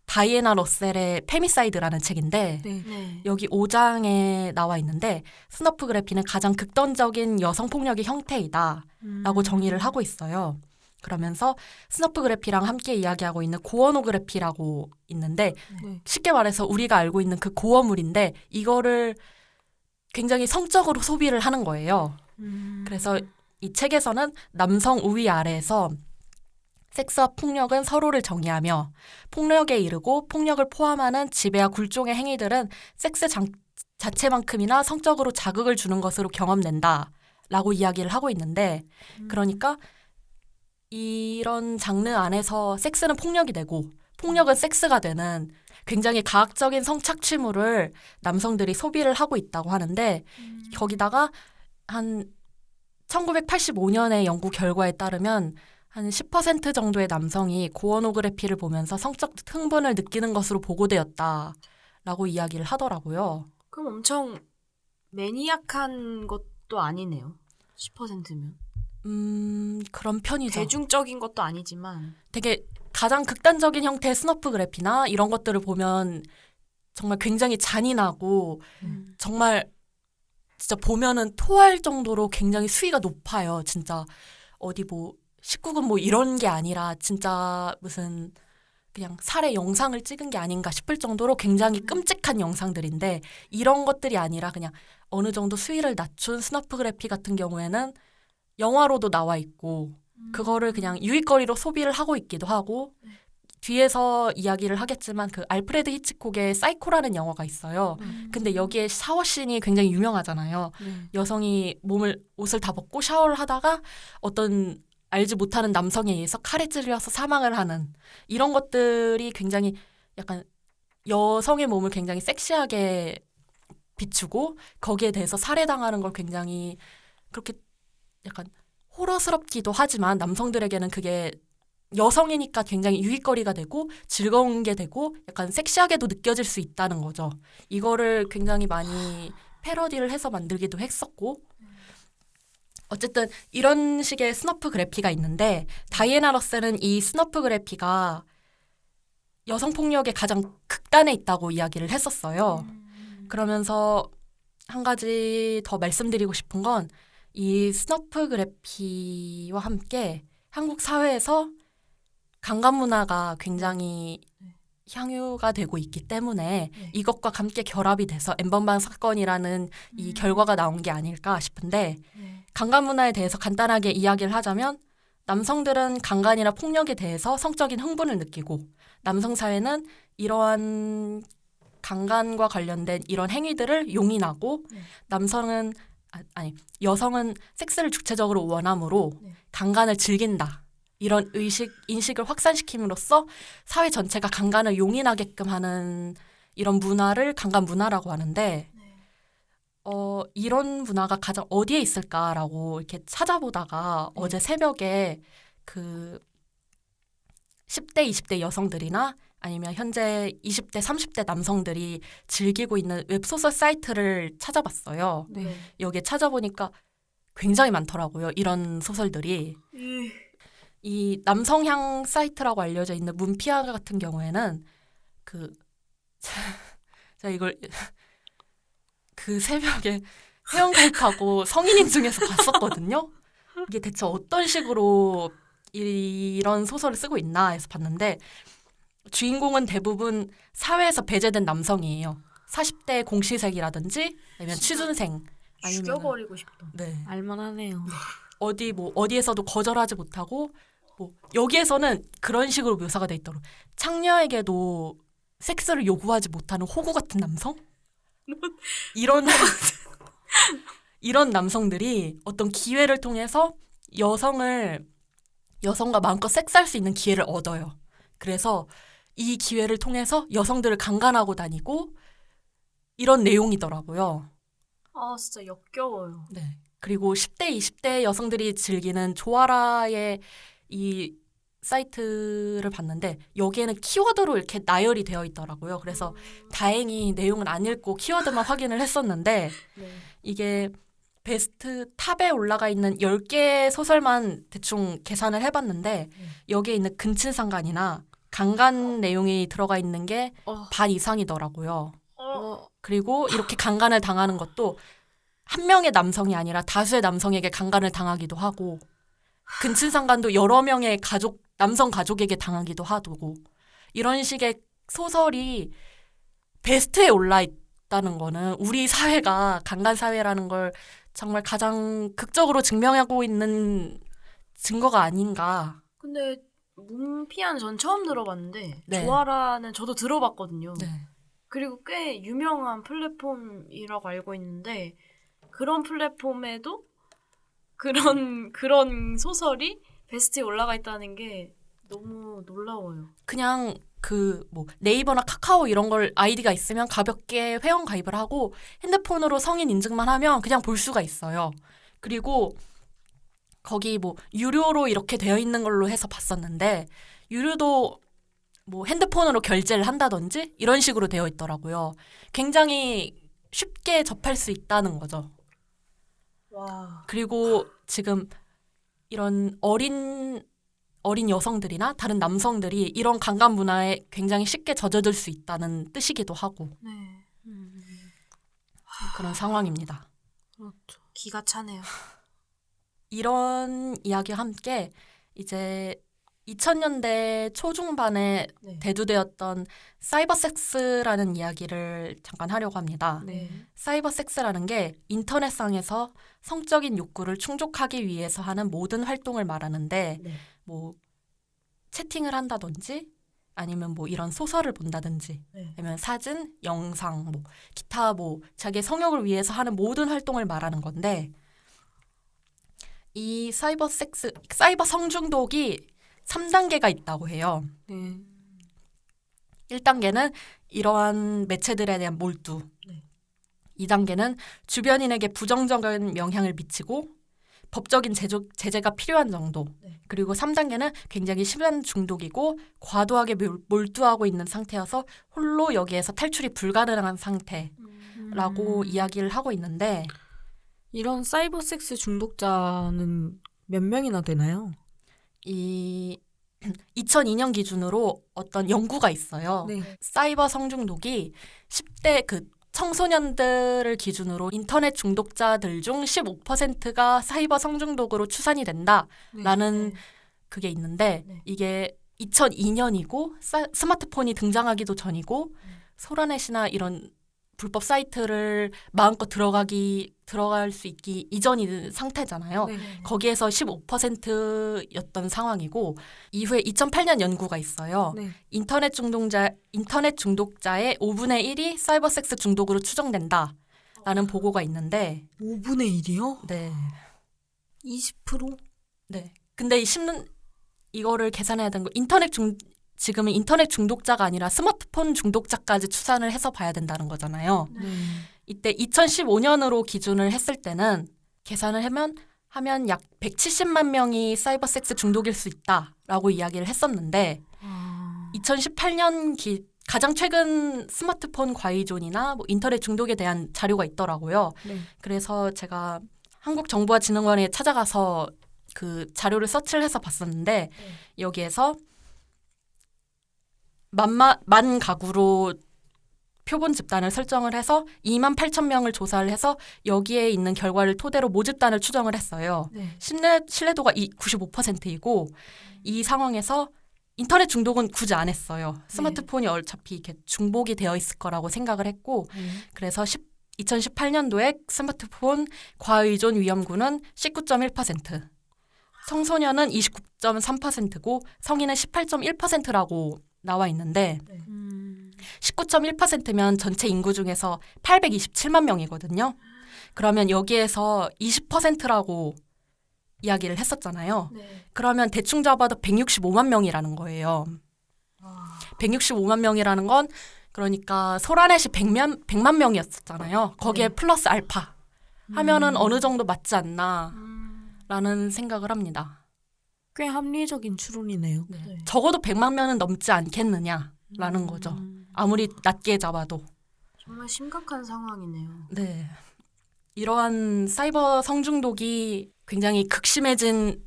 다이애나 러셀의 Femicide라는 책인데 네. 네. 여기 5장에 나와 있는데 snuffgraphy는 가장 극단적인 여성 폭력의 형태이다라고 음. 정의를 하고 있어요. 그러면서 snuffgraphy랑 함께 이야기하고 있는 gorenography라고 있는데 네. 쉽게 말해서 우리가 알고 있는 그 gore물인데 이거를 굉장히 성적으로 소비를 하는 거예요. 음. 그래서 이 책에서는 남성 우위 아래에서 섹스와 폭력은 서로를 정의하며 폭력에 이르고 폭력을 포함하는 지배와 굴종의 행위들은 섹스 장- 자체만큼이나 성적으로 자극을 주는 것으로 경험된다. 라고 이야기를 하고 있는데 음. 그러니까 이런 장르 안에서 섹스는 폭력이 되고 폭력은 섹스가 되는 굉장히 가학적인 성착취물을 남성들이 소비를 하고 있다고 하는데 음. 거기다가 한 1985년의 연구 결과에 따르면 한 10% 정도의 남성이 고어노그래피를 보면서 성적 흥분을 느끼는 것으로 보고되었다라고 이야기를 하더라고요. 그럼 엄청 매니악한 것도 아니네요. 10%면. 음, 그런 편이죠. 대중적인 것도 아니지만 되게 가장 극단적인 형태의 snuffgraphy나 이런 것들을 보면 정말 굉장히 잔인하고 음. 정말 진짜 보면은 토할 정도로 굉장히 수위가 높아요. 진짜 어디 뭐 19금 뭐 이런 게 아니라 진짜 무슨 그냥 살해 영상을 찍은 게 아닌가 싶을 정도로 굉장히 끔찍한 영상들인데 이런 것들이 아니라 그냥 어느 정도 수위를 낮춘 snuffgraphy 같은 경우에는 영화로도 나와 있고 그거를 그냥 유희거리로 소비를 하고 있기도 하고 뒤에서 이야기를 하겠지만 그 알프레드 히치콕의 사이코라는 영화가 있어요. 음. 근데 여기에 샤워 씬이 굉장히 유명하잖아요. 네. 여성이 몸을 옷을 다 벗고 샤워를 하다가 어떤 알지 못하는 남성에 의해서 칼에 찔려서 사망을 하는 이런 것들이 굉장히 약간 여성의 몸을 굉장히 섹시하게 비추고 거기에 대해서 살해당하는 걸 굉장히 그렇게 약간 호러스럽기도 하지만 남성들에게는 그게 여성이니까 굉장히 유희거리가 되고 즐거운 게 되고 약간 섹시하게도 느껴질 수 있다는 거죠. 이거를 굉장히 많이 패러디를 해서 만들기도 했었고 어쨌든 이런 식의 snuffgraphy가 있는데 다이애나 러셀은 이 snuffgraphy가 여성 폭력의 가장 극단에 있다고 이야기를 했었어요. 그러면서 한 가지 더 말씀드리고 싶은 건 이 snuffgraphy와 함께 한국 사회에서 강간 문화가 굉장히 향유가 되고 있기 때문에 네. 이것과 함께 결합이 돼서 엔번방 사건이라는 이 결과가 나온 게 아닐까 싶은데 네. 강간 문화에 대해서 간단하게 이야기를 하자면 남성들은 강간이나 폭력에 대해서 성적인 흥분을 느끼고 남성 사회는 이러한 강간과 관련된 이런 행위들을 용인하고 네. 남성은 아, 아니 여성은 섹스를 주체적으로 원함으로 네. 강간을 즐긴다. 이런 의식 인식을 확산시킴으로써 사회 전체가 강간을 용인하게끔 하는 이런 문화를 강간 문화라고 하는데 어 이런 문화가 가장 어디에 있을까라고 이렇게 찾아보다가 어제 새벽에 그 10대 20대 여성들이나 아니면 현재 20대 30대 남성들이 즐기고 있는 웹소설 사이트를 찾아봤어요. 네. 여기에 찾아보니까 굉장히 많더라고요. 이런 소설들이. 이 남성향 사이트라고 알려져 있는 문피아 같은 경우에는 그 제가 이걸 그 새벽에 회원가입하고 성인인 중에서 봤었거든요. 이게 대체 어떤 식으로 이- 이런 소설을 쓰고 있나 해서 봤는데 주인공은 대부분 사회에서 배제된 남성이에요. 40대 공시생이라든지 아니면 취준생 아니면 죽여버리고 싶다. 네. 알만하네요. 어디 뭐 어디에서도 거절하지 못하고 뭐 여기에서는 그런 식으로 묘사가 돼 있더라고. 창녀에게도 섹스를 요구하지 못하는 호구 같은 남성? 이런 이런 남성들이 어떤 기회를 통해서 여성을 여성과 마음껏 섹스할 수 있는 기회를 얻어요. 그래서 이 기회를 통해서 여성들을 강간하고 다니고 이런 내용이더라고요. 아 진짜 역겨워요. 네. 그리고 10대, 20대 여성들이 즐기는 조아라의 이 사이트를 봤는데 여기에는 키워드로 이렇게 나열이 되어 있더라고요. 그래서 다행히 내용은 안 읽고 키워드만 확인을 했었는데 네. 이게 베스트 탑에 올라가 있는 10개 소설만 대충 계산을 해봤는데 여기에 있는 근친상간이나 강간 내용이 들어가 있는 게 어. 반 이상이더라고요. 어. 그리고 이렇게 강간을 당하는 것도 한 명의 남성이 아니라 다수의 남성에게 강간을 당하기도 하고 근친상간도 여러 명의 가족 남성 가족에게 당하기도 하고 이런 식의 소설이 베스트에 올라 있다는 거는 우리 사회가 강간 사회라는 걸 정말 가장 극적으로 증명하고 있는 증거가 아닌가. 근데 문피아는 전 처음 들어봤는데 네. 조아라는 저도 들어봤거든요. 네. 그리고 꽤 유명한 플랫폼이라고 알고 있는데 그런 플랫폼에도 그런 그런 소설이 베스트에 올라가 있다는 게 너무 놀라워요. 그냥 그 뭐 네이버나 카카오 이런 걸 아이디가 있으면 가볍게 회원 가입을 하고 핸드폰으로 성인 인증만 하면 그냥 볼 수가 있어요. 그리고 거기 뭐 유료로 이렇게 되어 있는 걸로 해서 봤었는데 유료도 뭐 핸드폰으로 결제를 한다든지 이런 식으로 되어 있더라고요. 굉장히 쉽게 접할 수 있다는 거죠. 와. 그리고 지금 이런 어린 어린 여성들이나 다른 남성들이 이런 강간 문화에 굉장히 쉽게 젖어들 수 있다는 뜻이기도 하고 네. 그런 상황입니다. 그렇죠. 기가 차네요. 이런 이야기와 함께 이제 2000년대 초중반에 네. 대두되었던 사이버 섹스라는 이야기를 잠깐 하려고 합니다. 네. 사이버 섹스라는 게 인터넷상에서 성적인 욕구를 충족하기 위해서 하는 모든 활동을 말하는데 네. 뭐 채팅을 한다든지 아니면 뭐 이런 소설을 본다든지 네. 아니면 사진, 영상, 뭐 기타 뭐 자기 성욕을 위해서 하는 모든 활동을 말하는 건데 이 사이버 섹스 사이버 성중독이 3단계가 있다고 해요. 네. 1단계는 이러한 매체들에 대한 몰두. 네. 2단계는 주변인에게 부정적인 영향을 미치고 법적인 제조, 제재가 필요한 정도. 네. 그리고 3단계는 굉장히 심한 중독이고 과도하게 몰- 몰두하고 있는 상태여서 홀로 여기에서 탈출이 불가능한 상태라고 음. 이야기를 하고 있는데 이런 사이버 섹스 중독자는 몇 명이나 되나요? 이 2002년 기준으로 어떤 연구가 있어요. 네. 사이버 성중독이 10대 그 청소년들을 기준으로 인터넷 중독자들 중 15%가 사이버 성중독으로 추산이 된다라는 네. 그게 있는데 네. 이게 2002년이고 스마트폰이 등장하기도 전이고 소라넷이나 이런 불법 사이트를 마음껏 들어가기 들어갈 수 있기 이전인 상태잖아요. 네. 거기에서 15%였던 상황이고 이후에 2008년 연구가 있어요. 네. 인터넷 중독자 인터넷 중독자의 5분의 1이 사이버 섹스 중독으로 추정된다 라는 보고가 있는데 5분의 1이요? 네. 20%? 네. 근데 이 심는 이거를 계산해야 되는 거 인터넷 중 지금은 인터넷 중독자가 아니라 스마트폰 중독자까지 추산을 해서 봐야 된다는 거잖아요. 네. 이때 2015년으로 기준을 했을 때는 계산을 하면 하면 약 170만 명이 사이버 섹스 중독일 수 있다라고 이야기를 했었는데 아. 2018년 기, 가장 최근 스마트폰 과의존이나 뭐 인터넷 중독에 대한 자료가 있더라고요. 네. 그래서 제가 한국정보화진흥원에 찾아가서 그 자료를 서치를 해서 봤었는데 여기에서 만마, 만 가구로 표본 집단을 설정을 해서 2만 8천 명을 조사를 해서 여기에 있는 결과를 토대로 모집단을 추정을 했어요. 네. 신뢰, 신뢰도가 이 95%이고 이 상황에서 인터넷 중독은 굳이 안 했어요. 스마트폰이 어차피 이렇게 중복이 되어 있을 거라고 생각을 했고 네. 그래서 10, 2018년도에 스마트폰 과의존 위험군은 19.1%, 청소년은 29.3%고 성인은 18.1%라고 나와 있는데 음. 19.1%면 전체 인구 중에서 827만 명이거든요. 그러면 여기에서 20%라고 이야기를 했었잖아요. 네. 그러면 대충 잡아도 165만 명이라는 거예요. 와. 165만 명이라는 건 그러니까 소라넷이 100만, 100만 명이었잖아요. 거기에 네. 플러스 알파 하면은 음. 어느 정도 맞지 않나라는 음. 생각을 합니다. 꽤 합리적인 추론이네요. 네. 적어도 100만 명은 넘지 않겠느냐라는 음. 거죠. 아무리 낮게 잡아도. 정말 심각한 상황이네요. 네. 이러한 사이버 성중독이 굉장히 극심해진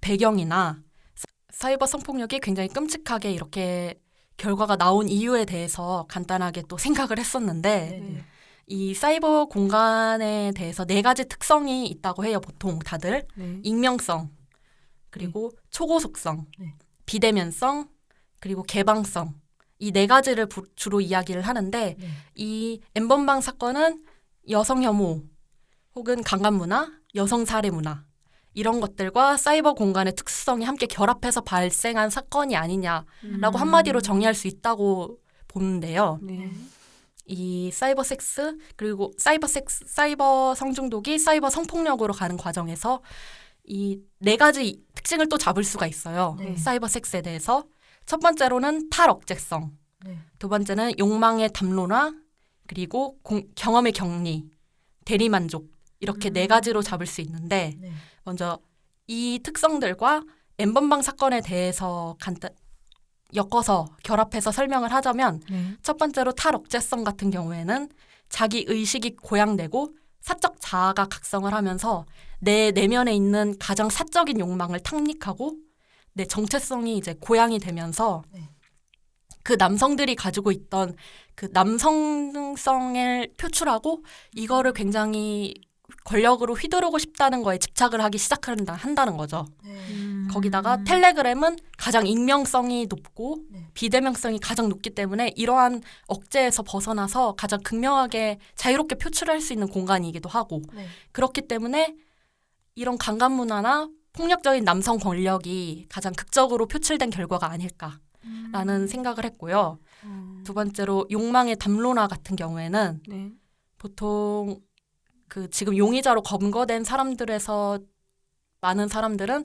배경이나 사- 사이버 성폭력이 굉장히 끔찍하게 이렇게 결과가 나온 이유에 대해서 간단하게 또 생각을 했었는데 네. 이 사이버 공간에 대해서 네 가지 특성이 있다고 해요. 보통 다들 네. 익명성 그리고 초고속성, 네. 비대면성 그리고 개방성 이 네 가지를 부- 주로 이야기를 하는데 네. 이 엠번방 사건은 여성 혐오 혹은 강간 문화, 여성 살해 문화 이런 것들과 사이버 공간의 특수성이 함께 결합해서 발생한 사건이 아니냐라고 음. 한마디로 정의할 수 있다고 보는데요. 네. 이 사이버 섹스 그리고 사이버 섹스 사이버 성중독이 사이버 성폭력으로 가는 과정에서 이 네 가지 특징을 또 잡을 수가 있어요. 네. 사이버 섹스에 대해서 첫 번째로는 탈억제성, 네. 두 번째는 욕망의 담론화, 그리고 공- 경험의 격리, 대리 만족 이렇게 네 음. 가지로 잡을 수 있는데 네. 먼저 이 특성들과 엠번방 사건에 대해서 간단 엮어서 결합해서 설명을 하자면 네. 첫 번째로 탈억제성 같은 경우에는 자기 의식이 고양되고 사적 자아가 각성을 하면서 내 내면에 있는 가장 사적인 욕망을 탐닉하고 내 정체성이 이제 고양이 되면서 네. 그 남성들이 가지고 있던 그 남성성을 표출하고 이거를 굉장히 권력으로 휘두르고 싶다는 거에 집착을 하기 시작한다 한다는 거죠. 네. 음. 거기다가 텔레그램은 가장 익명성이 높고 네. 비대명성이 가장 높기 때문에 이러한 억제에서 벗어나서 가장 극명하게 자유롭게 표출할 수 있는 공간이기도 하고 네. 그렇기 때문에 이런 강간 문화나 폭력적인 남성 권력이 가장 극적으로 표출된 결과가 아닐까라는 음. 생각을 했고요. 음. 두 번째로 욕망의 담론화 같은 경우에는 네. 보통 그 지금 용의자로 검거된 사람들에서 많은 사람들은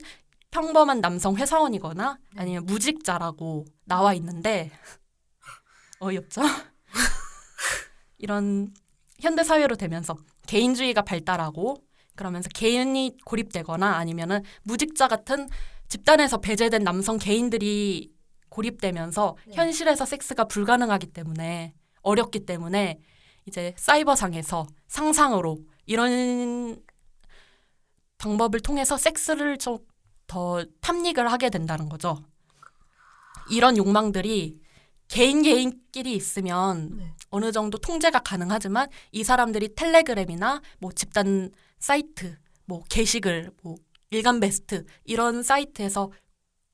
평범한 남성 회사원이거나 아니면 무직자라고 나와 있는데 어이없죠? 이런 현대 사회로 되면서 개인주의가 발달하고 그러면서 개인이 고립되거나 아니면은 무직자 같은 집단에서 배제된 남성 개인들이 고립되면서 네. 현실에서 섹스가 불가능하기 때문에 어렵기 때문에 이제 사이버상에서 상상으로 이런 방법을 통해서 섹스를 좀 더 탐닉을 하게 된다는 거죠. 이런 욕망들이 개인 개인끼리 있으면 네. 어느 정도 통제가 가능하지만 이 사람들이 텔레그램이나 뭐 집단 사이트, 뭐 게시글, 뭐 일간 베스트 이런 사이트에서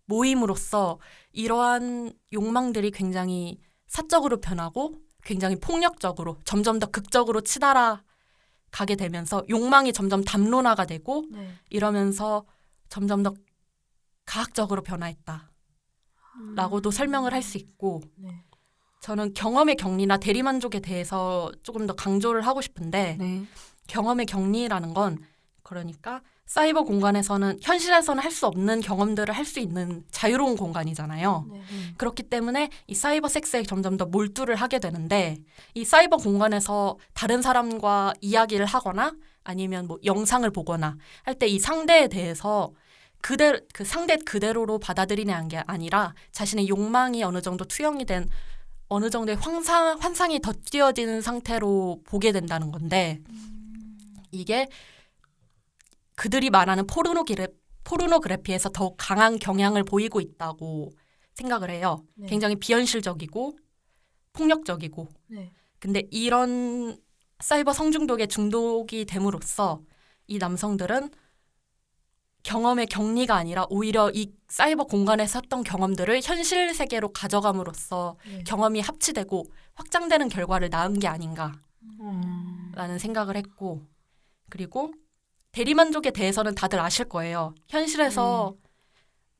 모임으로써 이러한 욕망들이 굉장히 사적으로 변하고 굉장히 폭력적으로 점점 더 극적으로 치달아 가게 되면서 욕망이 점점 담론화가 되고 네. 이러면서 점점 더 가학적으로 변화했다라고도 음. 설명을 할 수 있고 네. 저는 경험의 격리나 대리만족에 대해서 조금 더 강조를 하고 싶은데 네. 경험의 격리라는 건 그러니까 사이버 공간에서는 현실에서는 할 수 없는 경험들을 할 수 있는 자유로운 공간이잖아요. 네. 그렇기 때문에 이 사이버 섹스에 점점 더 몰두를 하게 되는데 이 사이버 공간에서 다른 사람과 이야기를 하거나 아니면 뭐 영상을 보거나 할 때 이 상대에 대해서 그대로 그 상대 그대로로 받아들이는 게 아니라 자신의 욕망이 어느 정도 투영이 된 어느 정도의 환상 환상이 덧띄어지는 상태로 보게 된다는 건데 이게 그들이 말하는 포르노그래 포르노그래피에서 더욱 강한 경향을 보이고 있다고 생각을 해요. 네. 굉장히 비현실적이고 폭력적이고. 네. 근데 이런 사이버 성중독에 중독이 됨으로써 이 남성들은 경험의 격리가 아니라 오히려 이 사이버 공간에서 했던 경험들을 현실 세계로 가져감으로써 네. 경험이 합치되고 확장되는 결과를 낳은 게 아닌가라는 음. 생각을 했고 그리고 대리만족에 대해서는 다들 아실 거예요. 현실에서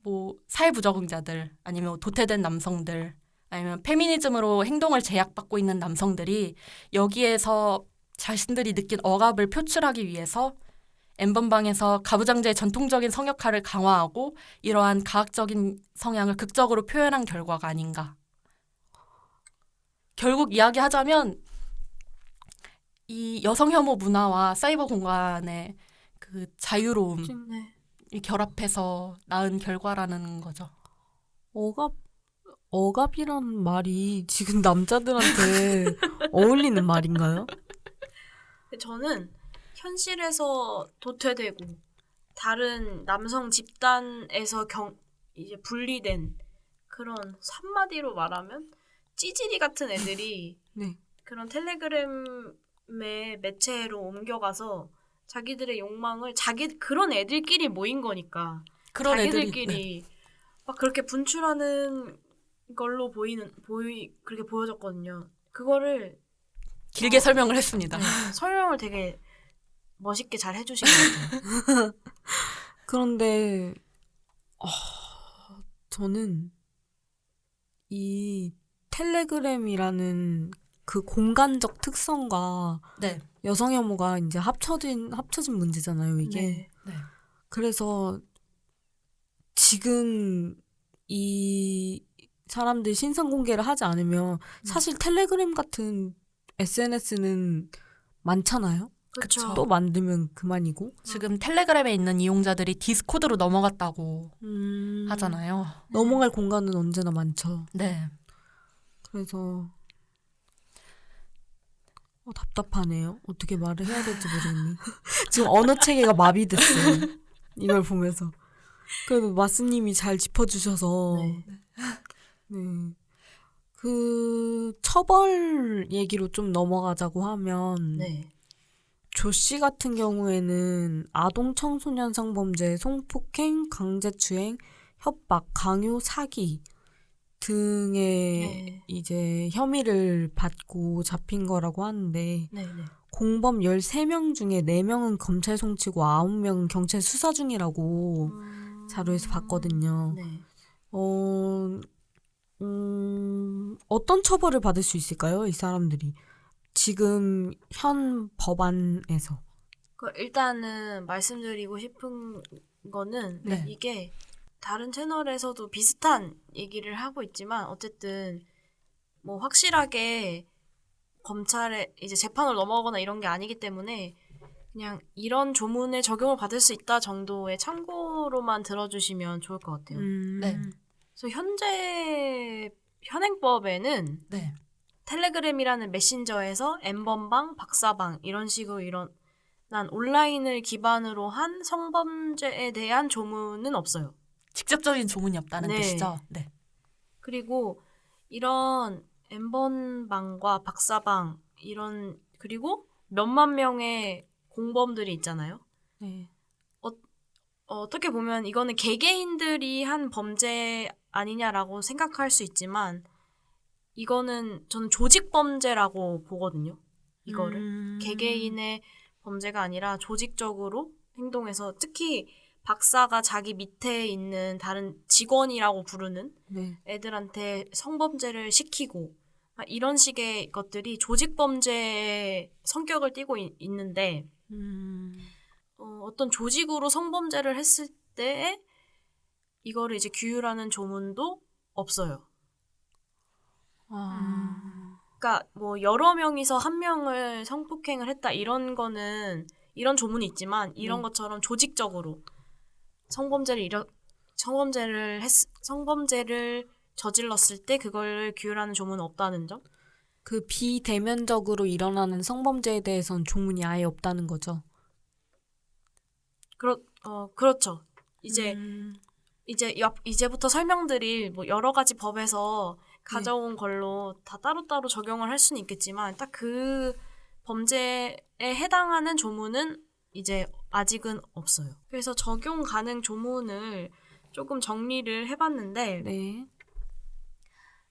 뭐 사회부적응자들 아니면 도태된 남성들 아니면 페미니즘으로 행동을 제약받고 있는 남성들이 여기에서 자신들이 느낀 억압을 표출하기 위해서 엠번방에서 가부장제의 전통적인 성역화를 강화하고 이러한 가학적인 성향을 극적으로 표현한 결과가 아닌가. 결국 이야기하자면 이 여성 혐오 문화와 사이버 공간의 그 자유로움이 네. 결합해서 낳은 결과라는 거죠. 억압 억압이란 말이 지금 남자들한테 어울리는 말인가요? 저는 현실에서 도태되고 다른 남성 집단에서 경 이제 분리된 그런 한마디로 말하면 찌질이 같은 애들이 네. 그런 텔레그램 의 매체로 옮겨가서 자기들의 욕망을 자기 그런 애들끼리 모인 거니까 그런 네. 막 그렇게 분출하는 걸로 보이는 보이 그렇게 보여졌거든요. 그거를 길게 설명을 했습니다. 네, 설명을 되게 멋있게 잘 해주신 것 같아요. 그런데 어, 저는 이 텔레그램이라는 그 공간적 특성과 네. 여성 혐오가 이제 합쳐진 합쳐진 문제잖아요, 이게. 네. 네. 그래서 지금 이 사람들 신상 공개를 하지 않으면 사실 텔레그램 같은 SNS는 많잖아요. 그렇죠. 또 만들면 그만이고. 지금 텔레그램에 있는 이용자들이 디스코드로 넘어갔다고 음, 하잖아요. 넘어갈 공간은 언제나 많죠. 네. 그래서 어, 답답하네요. 어떻게 말을 해야 될지 모르겠네. 지금 언어 체계가 마비됐어요. 이걸 보면서. 그래도 마스님이 잘 짚어주셔서 네. 네. 그 처벌 얘기로 좀 넘어가자고 하면 네. 조씨 같은 경우에는 아동 청소년 성범죄, 성폭행, 강제추행, 협박, 강요, 사기 등의 네. 이제 혐의를 받고 잡힌 거라고 하는데 네. 네. 공범 13명 중에 4명은 검찰 송치고 9명은 경찰 수사 중이라고 음, 자료에서 봤거든요. 네. 어, 음, 어떤 처벌을 받을 수 있을까요? 이 사람들이. 지금 현 법안에서. 그 일단은 말씀드리고 싶은 거는 네. 이게 다른 채널에서도 비슷한 얘기를 하고 있지만 어쨌든 뭐 확실하게 검찰에 이제 재판을 넘어가거나 이런 게 아니기 때문에 그냥 이런 조문에 적용을 받을 수 있다 정도의 참고로만 들어주시면 좋을 것 같아요. 음, 네. 그래서 현재 현행법에는 네. 텔레그램이라는 메신저에서 엠번방, 박사방 이런 식으로 일어난 온라인을 기반으로 한 성범죄에 대한 조문은 없어요. 직접적인 조문이 없다는 네. 뜻이죠. 네. 그리고 이런 엠번방과 박사방 이런 그리고 몇만 명의 공범들이 있잖아요. 네. 어, 어떻게 보면 이거는 개개인들이 한 범죄 아니냐라고 생각할 수 있지만 이거는 저는 조직 범죄라고 보거든요. 이거를 음, 개개인의 범죄가 아니라 조직적으로 행동해서 특히 박사가 자기 밑에 있는 다른 직원이라고 부르는 네. 애들한테 성범죄를 시키고 아, 이런 식의 것들이 조직 범죄의 성격을 띠고 있, 있는데 음, 어, 어떤 조직으로 성범죄를 했을 때에 이거를 이제 규율하는 조문도 없어요. 아, 그러니까 뭐 여러 명이서 한 명을 성폭행을 했다 이런 거는 이런 조문이 있지만 이런 네. 것처럼 조직적으로 성범죄를 일어 성범죄를 했 성범죄를 저질렀을 때 그걸 규율하는 조문은 없다는 점. 그 비대면적으로 일어나는 성범죄에 대해서는 조문이 아예 없다는 거죠. 그렇 어 그렇죠. 이제 음, 이제 옆 이제부터 설명드릴 뭐 여러 가지 법에서 가져온 걸로 다 따로따로 적용을 할 수는 있겠지만 딱 그 범죄에 해당하는 조문은 이제 아직은 없어요. 그래서 적용 가능 조문을 조금 정리를 해봤는데 네.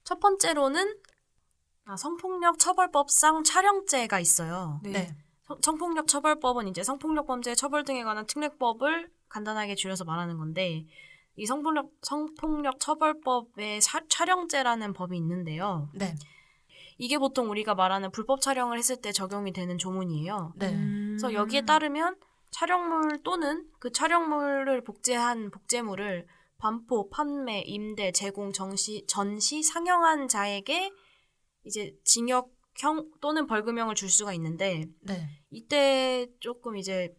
첫 번째로는 아, 성폭력 처벌법상 촬영죄가 있어요. 네. 네. 성- 성폭력 처벌법은 이제 성폭력 범죄 처벌 등에 관한 특례법을 간단하게 줄여서 말하는 건데 이 성폭력 성폭력 처벌법에 사- 촬영죄라는 법이 있는데요. 네. 이게 보통 우리가 말하는 불법 촬영을 했을 때 적용이 되는 조문이에요. 네. 음, 그래서 여기에 따르면 촬영물 또는 그 촬영물을 복제한 복제물을 반포, 판매, 임대, 제공, 정시, 전시, 상영한 자에게 이제 징역형 또는 벌금형을 줄 수가 있는데 네. 이때 조금 이제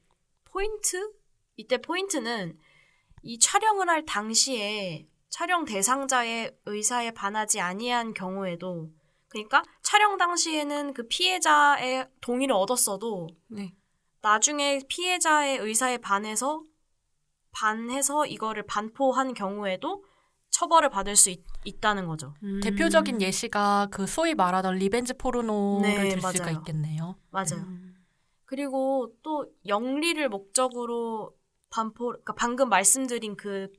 포인트? 이때 포인트는 이 촬영을 할 당시에 촬영 대상자의 의사에 반하지 아니한 경우에도 그러니까 촬영 당시에는 그 피해자의 동의를 얻었어도 네. 나중에 피해자의 의사에 반해서 반해서 이거를 반포한 경우에도 처벌을 받을 수 있, 있다는 거죠. 음. 대표적인 예시가 그 소위 말하던 리벤지 포르노를 네, 들 수가 맞아요. 있겠네요. 맞아요. 음. 그리고 또 영리를 목적으로 반포, 그러니까 방금 말씀드린 그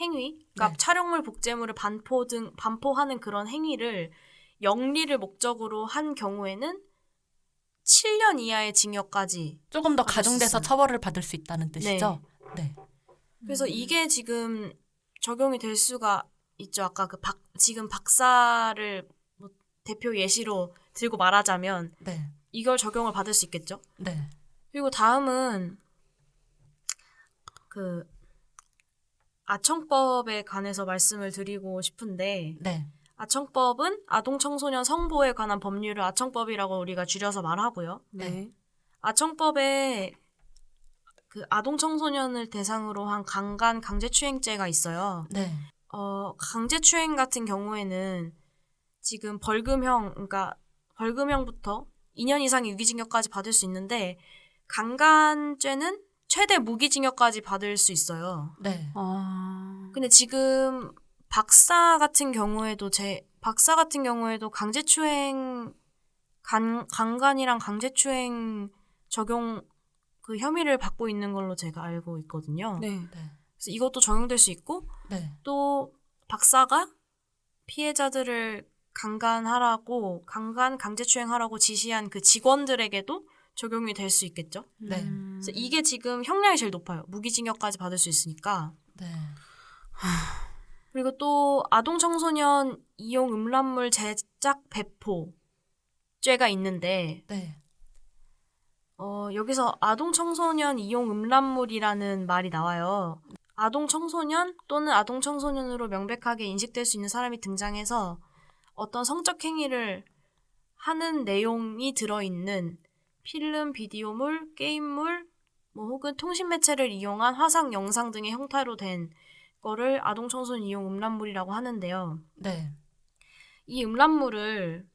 행위, 그러니까 네. 촬영물, 복제물을 반포 등 반포하는 그런 행위를 영리를 목적으로 한 경우에는 7년 이하의 징역까지. 조금 더 가중돼서. 처벌을 받을 수 있다는 뜻이죠. 네. 그래서 이게 지금 적용이 될 수가 있죠. 아까 그 박, 지금 박사를 뭐 대표 예시로 들고 말하자면 네. 이걸 적용을 받을 수 있겠죠. 네. 그리고 다음은 그 아청법에 관해서 말씀을 드리고 싶은데 네. 아청법은 아동 청소년 성보에 관한 법률을 아청법이라고 우리가 줄여서 말하고요. 네. 아청법에 그 아동 청소년을 대상으로 한 강간 강제추행죄가 있어요. 네. 어, 강제추행 같은 경우에는 지금 벌금형, 그러니까 벌금형부터 2년 이상의 유기징역까지 받을 수 있는데 강간죄는 최대 무기징역까지 받을 수 있어요. 네. 아. 근데 지금 박사 같은 경우에도 제 박사 같은 경우에도 강제추행 간, 강간이랑 강제추행 적용 그 혐의를 받고 있는 걸로 제가 알고 있거든요. 네. 네. 그래서 이것도 적용될 수 있고 네. 또 박사가 피해자들을 강간하라고 강간 강제추행하라고 지시한 그 직원들에게도 적용이 될 수 있겠죠. 네. 음. 그래서 이게 지금 형량이 제일 높아요. 무기징역까지 받을 수 있으니까. 네. 그리고 또 아동 청소년 이용 음란물 제작 배포 죄가 있는데 네. 어, 여기서 아동 청소년 이용 음란물이라는 말이 나와요. 아동 청소년 또는 아동 청소년으로 명백하게 인식될 수 있는 사람이 등장해서 어떤 성적 행위를 하는 내용이 들어있는 필름, 비디오물, 게임물, 뭐 혹은 통신 매체를 이용한 화상, 영상 등의 형태로 된 거를 아동 청소년 이용 음란물이라고 하는데요. 네. 이 음란물을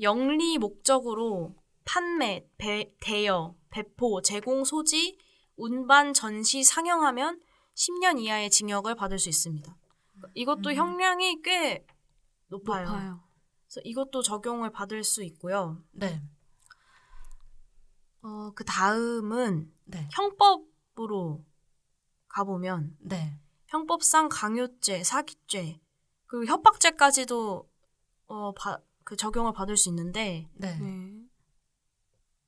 영리 목적으로 판매, 배, 대여, 배포, 제공, 소지, 운반, 전시, 상영하면 10년 이하의 징역을 받을 수 있습니다. 이것도 음. 형량이 꽤 높아요. 높아요. 그래서 이것도 적용을 받을 수 있고요. 네. 어, 그 다음은 네. 형법으로 가보면 네. 형법상 강요죄, 사기죄, 그리고 협박죄까지도 어, 바, 그 적용을 받을 수 있는데 네. 네.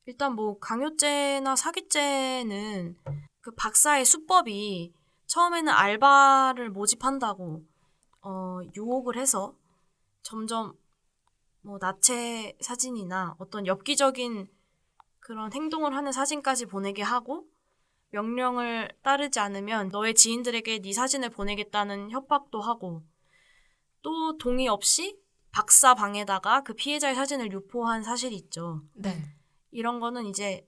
일단 뭐 강요죄나 사기죄는 그 박사의 수법이 처음에는 알바를 모집한다고 어, 유혹을 해서 점점 뭐 나체 사진이나 어떤 엽기적인 그런 행동을 하는 사진까지 보내게 하고 명령을 따르지 않으면 너의 지인들에게 네 사진을 보내겠다는 협박도 하고 또 동의 없이 박사 방에다가 그 피해자의 사진을 유포한 사실이 있죠. 네. 이런 거는 이제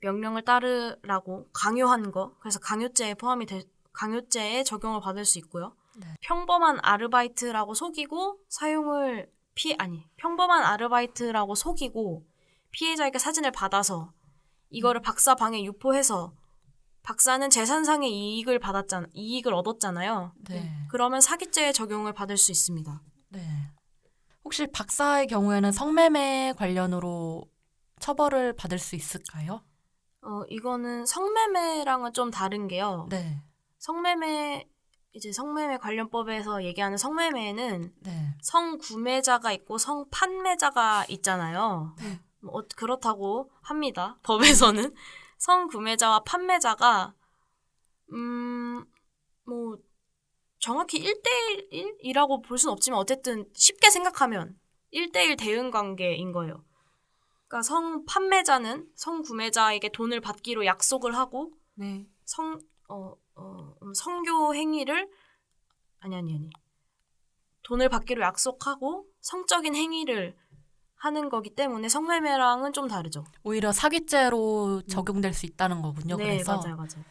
명령을 따르라고 강요한 거 그래서 강요죄에 포함이 될 강요죄에 적용을 받을 수 있고요. 네. 평범한 아르바이트라고 속이고 사용을 피 아니 평범한 아르바이트라고 속이고 피해자에게 사진을 받아서 이거를 박사 방에 유포해서 박사는 재산상의 이익을 받았잖아 이익을 얻었잖아요. 네. 그러면 사기죄에 적용을 받을 수 있습니다. 네. 혹시 박사의 경우에는 성매매 관련으로 처벌을 받을 수 있을까요? 어 이거는 성매매랑은 좀 다른 게요. 네. 성매매 이제 성매매 관련법에서 얘기하는 성매매는 네. 성구매자가 있고 성판매자가 있잖아요. 네. 뭐 어, 그렇다고 합니다. 법에서는 성구매자와 판매자가 음 뭐 정확히 1대1이라고 볼 수는 없지만 어쨌든 쉽게 생각하면 1대1 대응 관계인 거예요. 그러니까 성 판매자는 성 구매자에게 돈을 받기로 약속을 하고 네. 성, 어, 어, 음, 성교 행위를, 아니, 아니, 아니. 돈을 받기로 약속하고 성적인 행위를 하는 거기 때문에 성매매랑은 좀 다르죠. 오히려 사기죄로 적용될 수 있다는 거군요. 네, 그래서 맞아요, 맞아요.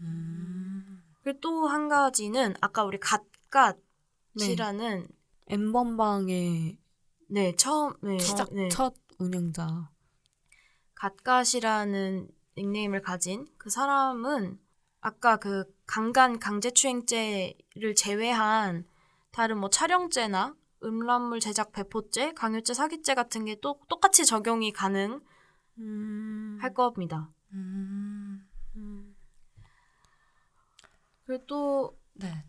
음, 그리고 또 한 가지는 아까 우리 갓갓이라는 엠번방의 네, 처음, 네, 시작 네, 첫 운영자. 갓갓이라는 닉네임을 가진 그 사람은 아까 그 강간 강제추행죄를 제외한 다른 뭐 촬영죄나 음란물 제작 배포죄, 강요죄, 사기죄 같은 게 또 똑같이 적용이 가능할 음. 겁니다. 음, 그리고 또 네.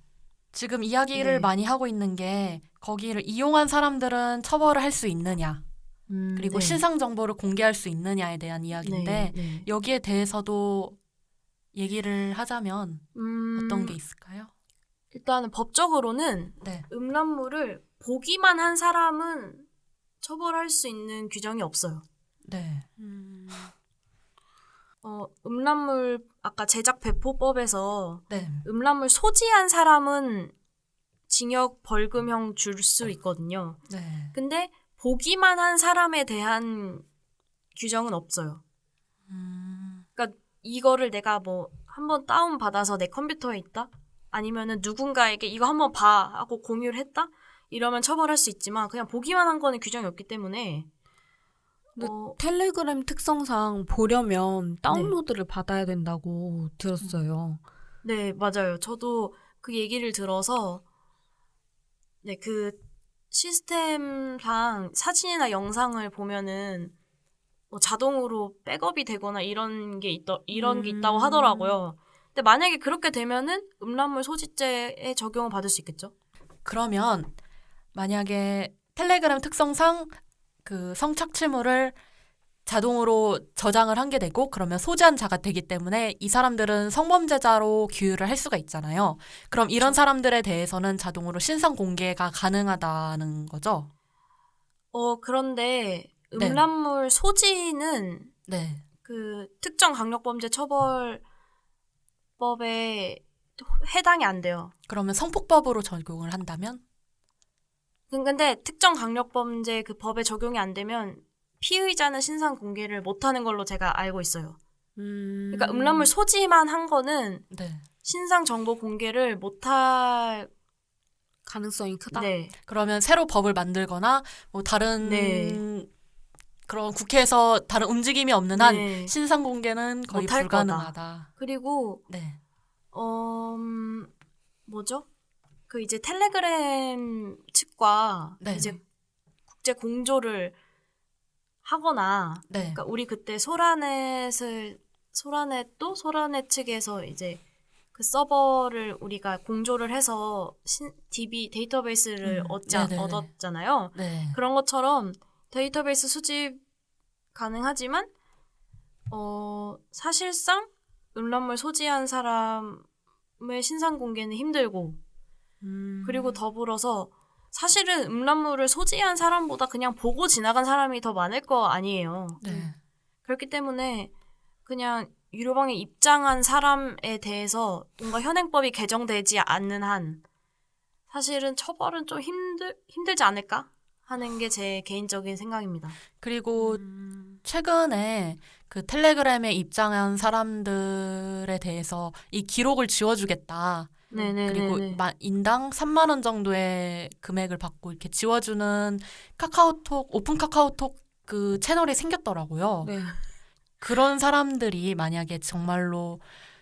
지금 이야기를 네. 많이 하고 있는 게 거기를 이용한 사람들은 처벌을 할 수 있느냐, 음, 그리고 네. 신상 정보를 공개할 수 있느냐에 대한 이야기인데 네, 네. 여기에 대해서도 얘기를 하자면 음, 어떤 게 있을까요? 일단은 법적으로는 네. 음란물을 보기만 한 사람은 처벌할 수 있는 규정이 없어요. 네. 음. 어, 음란물 아까 제작 배포법에서 네. 음란물 소지한 사람은 징역 벌금형 줄 수 있거든요. 네. 근데 보기만 한 사람에 대한 규정은 없어요. 음, 이거를 내가 뭐 한번 다운 받아서 내 컴퓨터에 있다? 아니면은 누군가에게 이거 한번 봐 하고 공유를 했다? 이러면 처벌할 수 있지만 그냥 보기만 한 거는 규정이 없기 때문에 근데 어, 텔레그램 특성상 보려면 다운로드를 받아야 된다고 들었어요. 네, 맞아요. 저도 그 얘기를 들어서, 네, 그 시스템상 사진이나 영상을 보면은 뭐 자동으로 백업이 되거나 이런 게 있다, 이런 게 있다고 음. 하더라고요. 근데 만약에 그렇게 되면은 음란물 소지죄에 적용을 받을 수 있겠죠? 그러면 만약에 텔레그램 특성상 그 성착취물을 자동으로 저장을 한 게 되고 그러면 소지한 자가 되기 때문에 이 사람들은 성범죄자로 규율을 할 수가 있잖아요. 그럼 이런 사람들에 대해서는 자동으로 신상 공개가 가능하다는 거죠. 어, 그런데 네. 음란물 소지는 네. 그 특정 강력범죄 처벌법에 해당이 안 돼요. 그러면 성폭법으로 적용을 한다면 근데 특정 강력 범죄 그 법에 적용이 안 되면 피의자는 신상 공개를 못 하는 걸로 제가 알고 있어요. 음. 그러니까 음란물 소지만 한 거는 네. 신상 정보 공개를 못할 가능성이 크다. 네. 그러면 새로 법을 만들거나 뭐 다른 네. 그런 국회에서 다른 움직임이 없는 한 네. 신상 공개는 거의 불가능하다. 그리고 네. 어 음, 뭐죠? 그 이제 텔레그램 측과 네. 이제 국제 공조를 하거나 네. 그러니까 우리 그때 소라넷을 소라넷도 소라넷 측에서 이제 그 서버를 우리가 공조를 해서 신, DB 데이터베이스를 음, 얻지, 네네네. 얻었잖아요. 네. 그런 것처럼 데이터베이스 수집 가능하지만 어 사실상 음란물 소지한 사람의 신상 공개는 힘들고 음. 그리고 더불어서 사실은 음란물을 소지한 사람보다 그냥 보고 지나간 사람이 더 많을 거 아니에요. 네. 그렇기 때문에 그냥 유료방에 입장한 사람에 대해서 뭔가 현행법이 개정되지 않는 한 사실은 처벌은 좀 힘들 힘들지 않을까 하는 게 제 개인적인 생각입니다. 그리고 음. 최근에 그 텔레그램에 입장한 사람들에 대해서 이 기록을 지워주겠다. 네네네. 그리고 마- 인당 3만 원 정도의 금액을 받고 이렇게 지워주는 카카오톡 오픈 카카오톡 그 채널이 생겼더라고요. 네. 그런 사람들이 만약에 정말로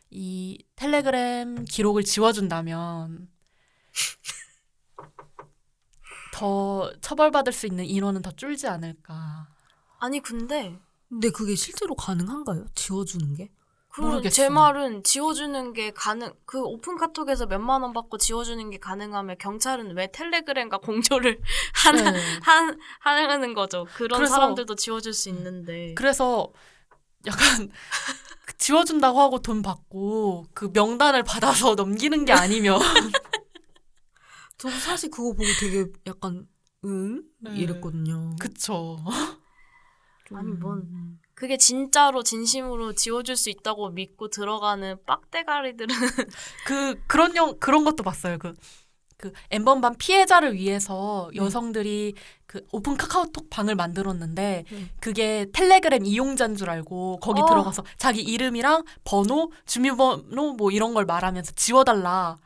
이 텔레그램 기록을 지워준다면 더 처벌받을 수 있는 인원은 더 줄지 않을까. 아니 근데 근데 그게 실제로 가능한가요? 지워주는 게? 그 모르겠어요. 제 말은 지워주는 게 가능 그 오픈 카톡에서 몇만 원 받고 지워주는 게 가능하면 경찰은 왜 텔레그램과 공조를 하는 네. 한 하는 거죠. 그런 그래서- 사람들도 지워줄 수 있는데. 그래서 약간 지워준다고 하고 돈 받고 그 명단을 받아서 넘기는 게 아니면 저도 사실 그거 보고 되게 약간 응? 네. 이랬거든요. 그쵸. 좀- 아니, 뭔- 그게 진짜로 진심으로 지워줄 수 있다고 믿고 들어가는 빡대가리들은 그 그런 영 그런 것도 봤어요. 그 그 엠번반 피해자를 위해서 네. 여성들이 그 오픈 카카오톡 방을 만들었는데 네. 그게 텔레그램 이용자인 줄 알고 거기 어. 들어가서 자기 이름이랑 번호, 주민번호 뭐 이런 걸 말하면서 지워달라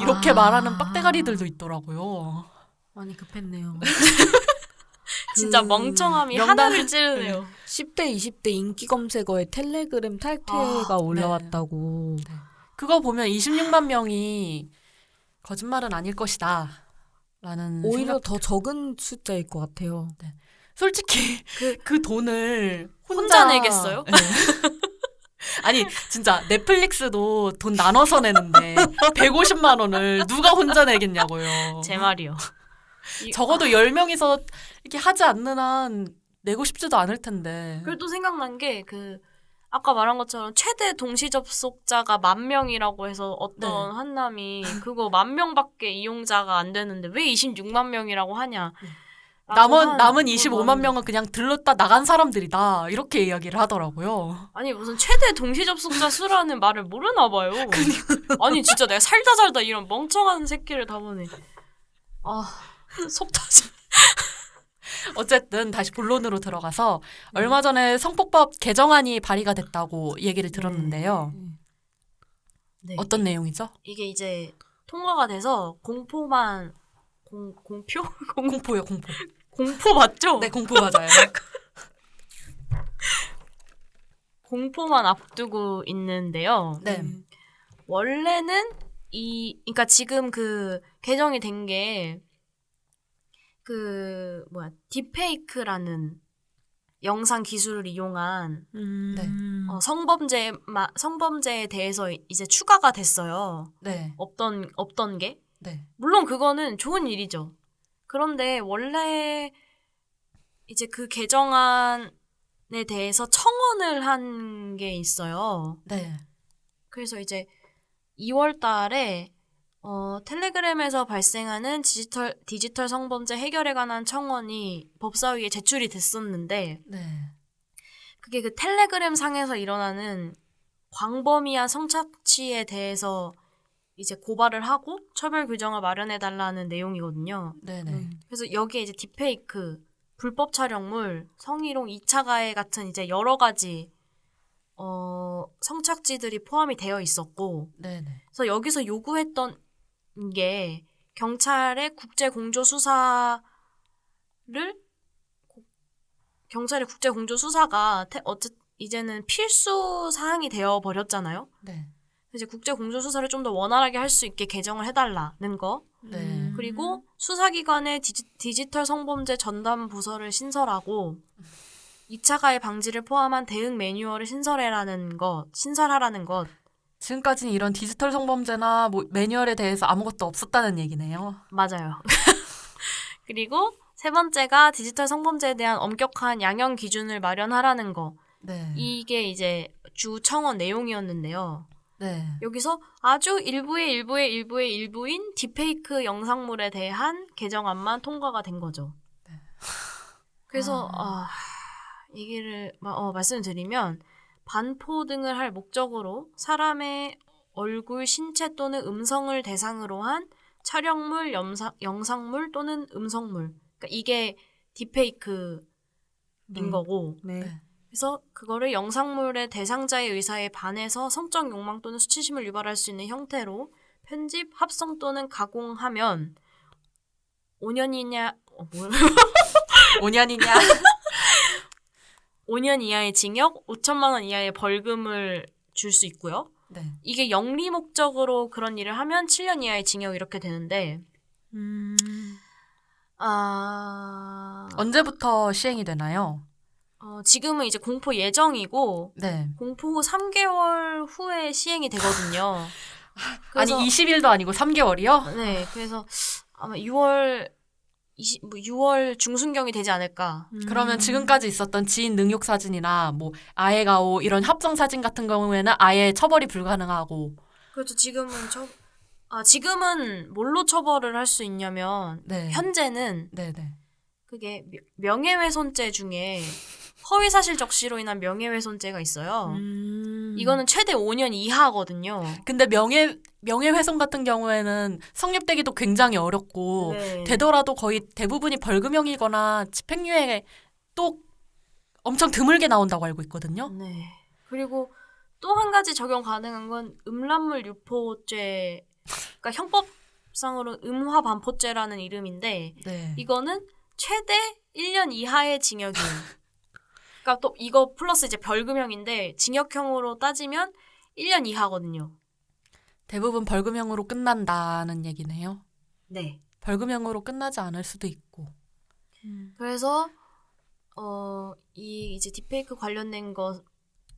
이렇게 아. 말하는 빡대가리들도 있더라고요. 많이 급했네요. 진짜 그 멍청함이 명단- 하나를 찌르네요. 10대, 20대 인기 검색어에 텔레그램 탈퇴가 아, 올라왔다고. 네. 그거 보면 26만 명이 거짓말은 아닐 것이다. 라는 오히려 생각. 더 적은 숫자일 것 같아요. 솔직히 그, 그- 돈을 혼자 내겠어요? 네. 아니 진짜 넷플릭스도 돈 나눠서 내는데 150만 원을 누가 혼자 내겠냐고요. 제 말이요. 이- 적어도 10명이서 이렇게 하지 않는 한 내고 싶지도 않을 텐데. 그리고 또 생각난 게 그 아까 말한 것처럼 최대 동시 접속자가 만 명이라고 해서 어떤 네. 한남이 그거 만 명밖에 이용자가 안 되는데 왜 26만 명이라고 하냐. 라고 남은 한 남은 그건 25만 많은데. 명은 그냥 들렀다 나간 사람들이다. 이렇게 이야기를 하더라고요. 아니 무슨 최대 동시 접속자 수라는 말을 모르나 봐요. 아니 진짜 내가 살다 살다 이런 멍청한 새끼를 다 보네. 아 속 터져. 어쨌든 다시 본론으로 들어가서 얼마 전에 성폭법 개정안이 발의가 됐다고 얘기를 들었는데요. 네. 어떤 내용이죠? 이게 이제 통과가 돼서 공포만 공 공표 공, 공포요, 공포. 공포 맞죠? 네, 공포 맞아요. 공포만 앞두고 있는데요. 네. 원래는 이 그러니까 지금 그 개정이 된게 그 뭐야 딥페이크라는 영상 기술을 이용한 음. 네. 어, 성범죄 마, 성범죄에 대해서 이제 추가가 됐어요. 네. 없던 없던 게 네. 물론 그거는 좋은 일이죠. 그런데 원래 이제 그 개정안에 대해서 청원을 한 게 있어요. 네. 그래서 이제 2월 달에 어, 텔레그램에서 발생하는 디지털, 디지털 성범죄 해결에 관한 청원이 법사위에 제출이 됐었는데, 네. 그게 그 텔레그램 상에서 일어나는 광범위한 성착취에 대해서 이제 고발을 하고 처벌 규정을 마련해 달라는 내용이거든요. 네, 네. 음. 그래서 여기에 이제 딥페이크, 불법 촬영물, 성희롱, 2차 가해 같은 이제 여러 가지 어, 성착취들이 포함이 되어 있었고, 네, 네. 그래서 여기서 요구했던 게 경찰의 국제 공조 수사를 고- 경찰의 국제 공조 수사가 태- 어쨌 이제는 필수 사항이 되어 버렸잖아요. 네. 이제 국제 공조 수사를 좀 더 원활하게 할 수 있게 개정을 해달라는 거. 네. 음. 그리고 수사기관의 디지, 털 성범죄 전담 부서를 신설하고 2차 가해 방지를 포함한 대응 매뉴얼을 신설해라는 것, 신설하라는 것. 지금까지는 이런 디지털 성범죄나 뭐 매뉴얼에 대해서 아무것도 없었다는 얘기네요. 맞아요. 그리고 세 번째가 디지털 성범죄에 대한 엄격한 양형 기준을 마련하라는 거. 네. 이게 이제 주 청원 내용이었는데요. 네. 여기서 아주 일부의 일부의 일부의 일부인 딥페이크 영상물에 대한 개정안만 통과가 된 거죠. 그래서 아, 얘기를 마- 어, 말씀드리면 반포 등을 할 목적으로 사람의 얼굴, 신체 또는 음성을 대상으로 한 촬영물, 영상, 영상물 또는 음성물. 그러니까 이게 딥페이크인 네. 거고. 네. 네. 그래서 그거를 영상물의 대상자의 의사에 반해서 성적 욕망 또는 수치심을 유발할 수 있는 형태로 편집, 합성 또는 가공하면 5년이냐 어, 뭐야? 5년이냐? 5년 이하의 징역, 5천만 원 이하의 벌금을 줄 수 있고요. 네. 이게 영리 목적으로 그런 일을 하면 7년 이하의 징역 이렇게 되는데 음. 아 언제부터 시행이 되나요? 어, 지금은 이제 공포 예정이고 네. 공포 후 3개월 후에 시행이 되거든요. 아니 그래서- 20일도 아니고 3개월이요? 네, 그래서 아마 6월 20, 뭐 6월 중순경이 되지 않을까. 그러면 지금까지 있었던 지인 능욕 사진이나 뭐 아예 가오 이런 합성 사진 같은 경우에는 아예 처벌이 불가능하고 그렇죠. 지금은 처, 아 지금은 뭘로 처벌을 할 수 있냐면 네. 현재는 네, 네. 그게 명- 명예훼손죄 중에 허위사실 적시로 인한 명예훼손죄가 있어요. 음. 이거는 최대 5년 이하거든요. 근데 명예 명예훼손 같은 경우에는 성립되기도 굉장히 어렵고 네. 되더라도 거의 대부분이 벌금형이거나 집행유예 또 엄청 드물게 나온다고 알고 있거든요. 네. 그리고 또 한 가지 적용 가능한 건 음란물 유포죄, 그러니까 형법상으로 음화 반포죄라는 이름인데 네. 이거는 최대 1년 이하의 징역이에요. 그러니까 또 이거 플러스 이제 벌금형인데 징역형으로 따지면 1년 이하거든요. 대부분 벌금형으로 끝난다는 얘기네요. 네. 벌금형으로 끝나지 않을 수도 있고. 그래서 어, 이 이제 딥페이크 관련된 거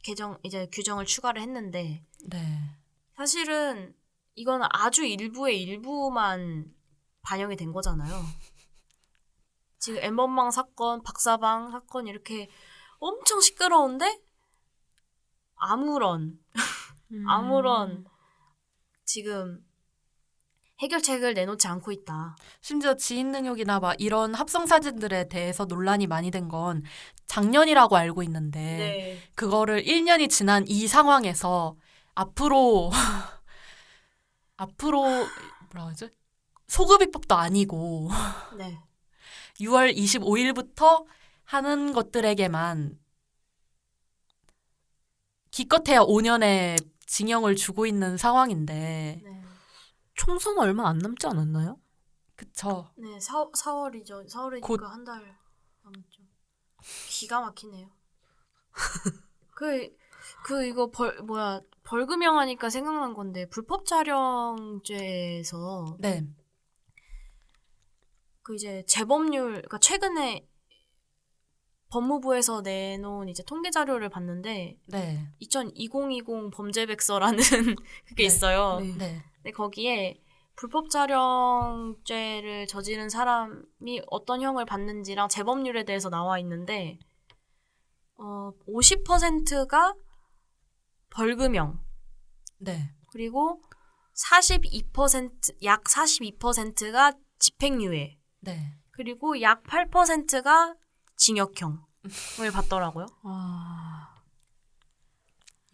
개정 이제 규정을 추가를 했는데 네. 사실은 이건 아주 일부의 일부만 반영이 된 거잖아요. 지금 엠번방 사건, 박사방 사건 이렇게 엄청 시끄러운데 아무런 음. 아무런 지금 해결책을 내놓지 않고 있다. 심지어 지인 능욕이나 막 이런 합성 사진들에 대해서 논란이 많이 된 건 작년이라고 알고 있는데 그거를 1년이 지난 이 상황에서 앞으로 앞으로 뭐라 하지? 소급입법도 아니고 네. 6월 25일부터 하는 것들에게만 기껏해야 5년의 징역을 주고 있는 상황인데 네. 총선 얼마 안 남지 않았나요? 그쵸 네, 4, 4월이죠. 4월이니까 곧- 한달 남았죠. 기가 막히네요. 그, 그, 이거 벌, 뭐야, 벌금형 하니까 생각난 건데, 불법 촬영죄에서, 네 그 이제 재범률, 그러니까 최근에 법무부에서 내놓은 이제 통계 자료를 봤는데, 네, 2020 범죄백서라는 그게 네. 있어요. 네. 네. 근데 거기에 불법 촬영죄를 저지른 사람이 어떤 형을 받는지랑 재범률에 대해서 나와 있는데 어 50%가 벌금형 네. 그리고 42%약 42%가 집행유예 네. 그리고 약 8%가 징역형을 받더라고요. 아.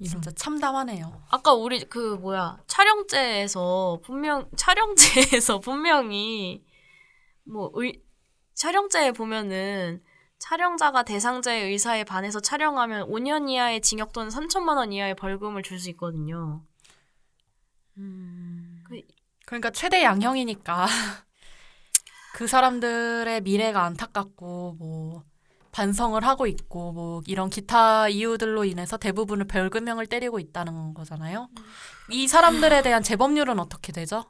진짜 참담하네요. 아까 우리 그 뭐야 촬영제에서 분명 촬영제에서 분명히 뭐 의, 촬영제에 보면은 촬영자가 대상자의 의사에 반해서 촬영하면 5년 이하의 징역 또는 3천만 원 이하의 벌금을 줄 수 있거든요. 음. 그러니까 최대 양형이니까 그 사람들의 미래가 안타깝고 뭐 반성을 하고 있고 뭐 이런 기타 이유들로 인해서 대부분을 벌금형을 때리고 있다는 거잖아요. 이 사람들에 대한 재범률은 어떻게 되죠?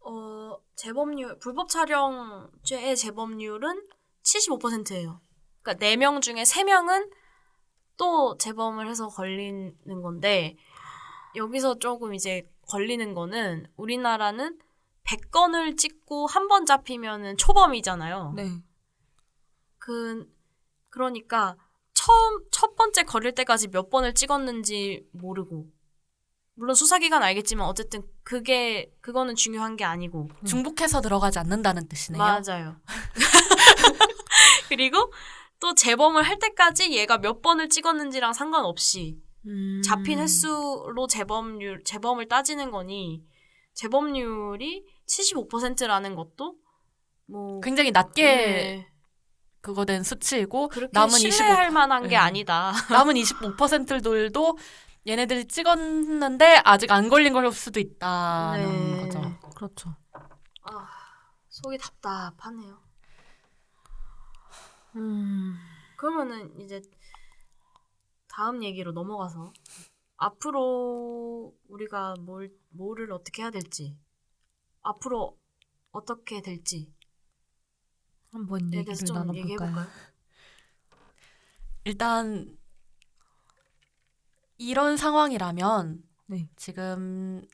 어 재범률 불법 촬영죄의 재범률은 75%예요. 그러니까 4명 중에 3명은 또 재범을 해서 걸리는 건데 여기서 조금 이제 걸리는 거는 우리나라는 100건을 찍고 한 번 잡히면은 초범이잖아요. 네. 그 그러니까 처음 첫 번째 걸릴 때까지 몇 번을 찍었는지 모르고 물론 수사기관 알겠지만 어쨌든 그게 그거는 중요한 게 아니고 중복해서 들어가지 않는다는 뜻이네요. 맞아요. 그리고 또 재범을 할 때까지 얘가 몇 번을 찍었는지랑 상관없이 음. 잡힌 횟수로 재범률 재범을 따지는 거니 재범률이 75%라는 것도 뭐 굉장히 낮게 네, 그거 된 수치이고 그렇게 남은 25 신뢰할 만한 게 네. 아니다. 남은 25%들도 얘네들이 찍었는데 아직 안 걸린 걸 수도 있다는 네. 거죠. 그렇죠. 아, 속이 답답하네요. 음. 그러면은 이제 다음 얘기로 넘어가서 앞으로 우리가 뭘 뭐를 어떻게 해야 될지 앞으로 어떻게 될지에 한번 대해서 얘기를 좀 나눠볼까요? 얘기해 볼까요? 일단 이런 상황이라면 네. 지금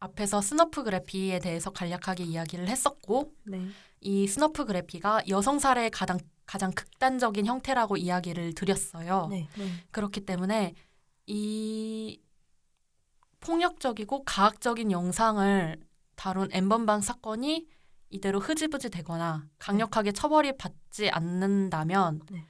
앞에서 snuffgraphy에 대해서 간략하게 이야기를 했었고 네. 이 snuffgraphy가 여성 살해의 가장 가장 극단적인 형태라고 이야기를 드렸어요. 네. 네. 그렇기 때문에 이 폭력적이고 가학적인 영상을 다룬 엔번방 사건이 이대로 흐지부지 되거나 강력하게 처벌이 받지 않는다면 네.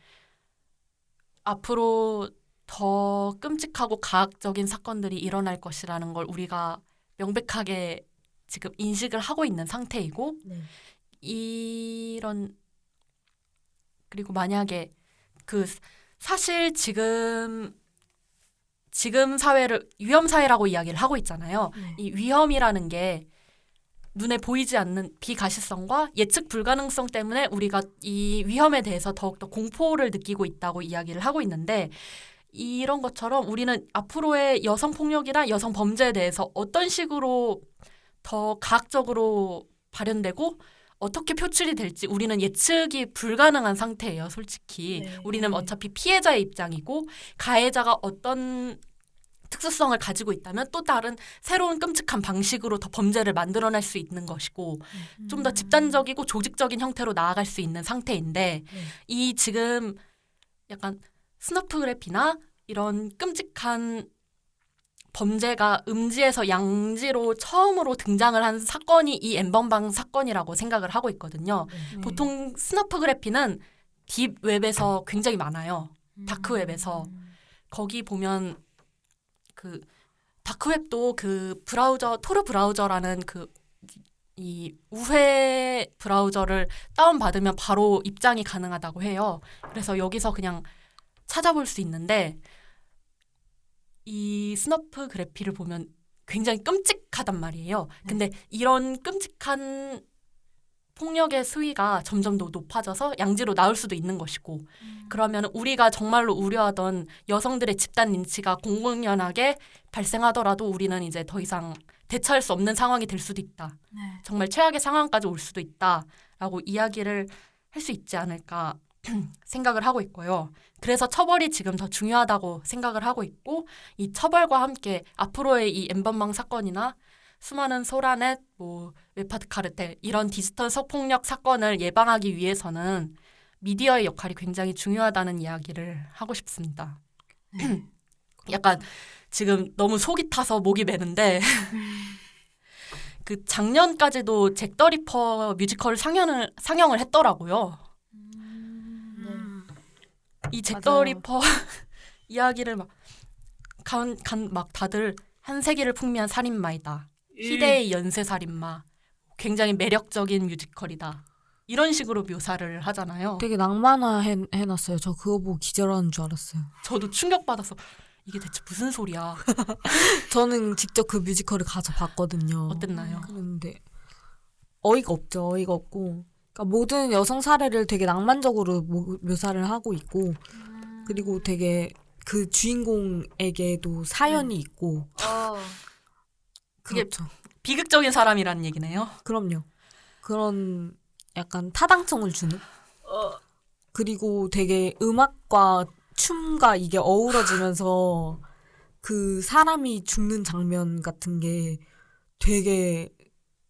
앞으로 더 끔찍하고 가학적인 사건들이 일어날 것이라는 걸 우리가 명백하게 지금 인식을 하고 있는 상태이고 네. 이런 그리고 만약에 그 사실 지금 지금 사회를 위험 사회라고 이야기를 하고 있잖아요. 네. 이 위험이라는 게 눈에 보이지 않는 비가시성과 예측 불가능성 때문에 우리가 이 위험에 대해서 더욱더 공포를 느끼고 있다고 이야기를 하고 있는데 이런 것처럼 우리는 앞으로의 여성 폭력이나 여성 범죄에 대해서 어떤 식으로 더 과학적으로 발현되고 어떻게 표출이 될지 우리는 예측이 불가능한 상태예요, 솔직히. 네. 우리는 네. 어차피 피해자의 입장이고 가해자가 어떤 특수성을 가지고 있다면 또 다른 새로운 끔찍한 방식으로 더 범죄를 만들어낼 수 있는 것이고 좀더 집단적이고 조직적인 형태로 나아갈 수 있는 상태인데 네. 이 지금 약간 스너프그래피나 이런 끔찍한 범죄가 음지에서 양지로 처음으로 등장을 한 사건이 이 엠번방 사건이라고 생각을 하고 있거든요. 네. 보통 스너프그래피는 딥웹에서 굉장히 많아요. 음. 다크웹에서 거기 보면 그 다크웹도 그 브라우저 토르 브라우저라는 그 이 우회 브라우저를 다운 받으면 바로 입장이 가능하다고 해요. 그래서 여기서 그냥 찾아볼 수 있는데 이 snuffgraphy를 보면 굉장히 끔찍하단 말이에요. 근데 이런 끔찍한 폭력의 수위가 점점 더 높아져서 양지로 나올 수도 있는 것이고 그러면 우리가 정말로 우려하던 여성들의 집단 린치가 공공연하게 발생하더라도 우리는 이제 더 이상 대처할 수 없는 상황이 될 수도 있다. 네. 정말 최악의 상황까지 올 수도 있다라고 이야기를 할 수 있지 않을까 생각을 하고 있고요. 그래서 처벌이 지금 더 중요하다고 생각을 하고 있고 이 처벌과 함께 앞으로의 이 엔번방 사건이나 수많은 소라넷, 뭐 웹하드 카르텔 이런 디지털 성폭력 사건을 예방하기 위해서는 미디어의 역할이 굉장히 중요하다는 이야기를 하고 싶습니다. 약간 지금 너무 속이 타서 목이 메는데 그 작년까지도 잭 더 리퍼 뮤지컬 상영을 상영을 했더라고요. 음. 이 잭 더 맞아요. 리퍼 이야기를 막간막 다들 한 세기를 풍미한 살인마이다. 희대의 연쇄 살인마. 굉장히 매력적인 뮤지컬이다. 이런 식으로 묘사를 하잖아요. 되게 낭만화 해, 해놨어요. 저 그거 보고 기절하는 줄 알았어요. 저도 충격받아서 이게 대체 무슨 소리야? 저는 직접 그 뮤지컬을 가서 봤거든요. 어땠나요? 그런데 어이가 없죠. 어이가 없고. 그러니까 모든 여성 사례를 되게 낭만적으로 모- 묘사를 하고 있고 그리고 되게 그 주인공에게도 사연이 있고 어. 그게 그렇죠. 비극적인 사람이라는 얘기네요. 그럼요. 그런 약간 타당성을 주는 어. 그리고 되게 음악과 춤과 이게 어우러지면서 그 사람이 죽는 장면 같은 게 되게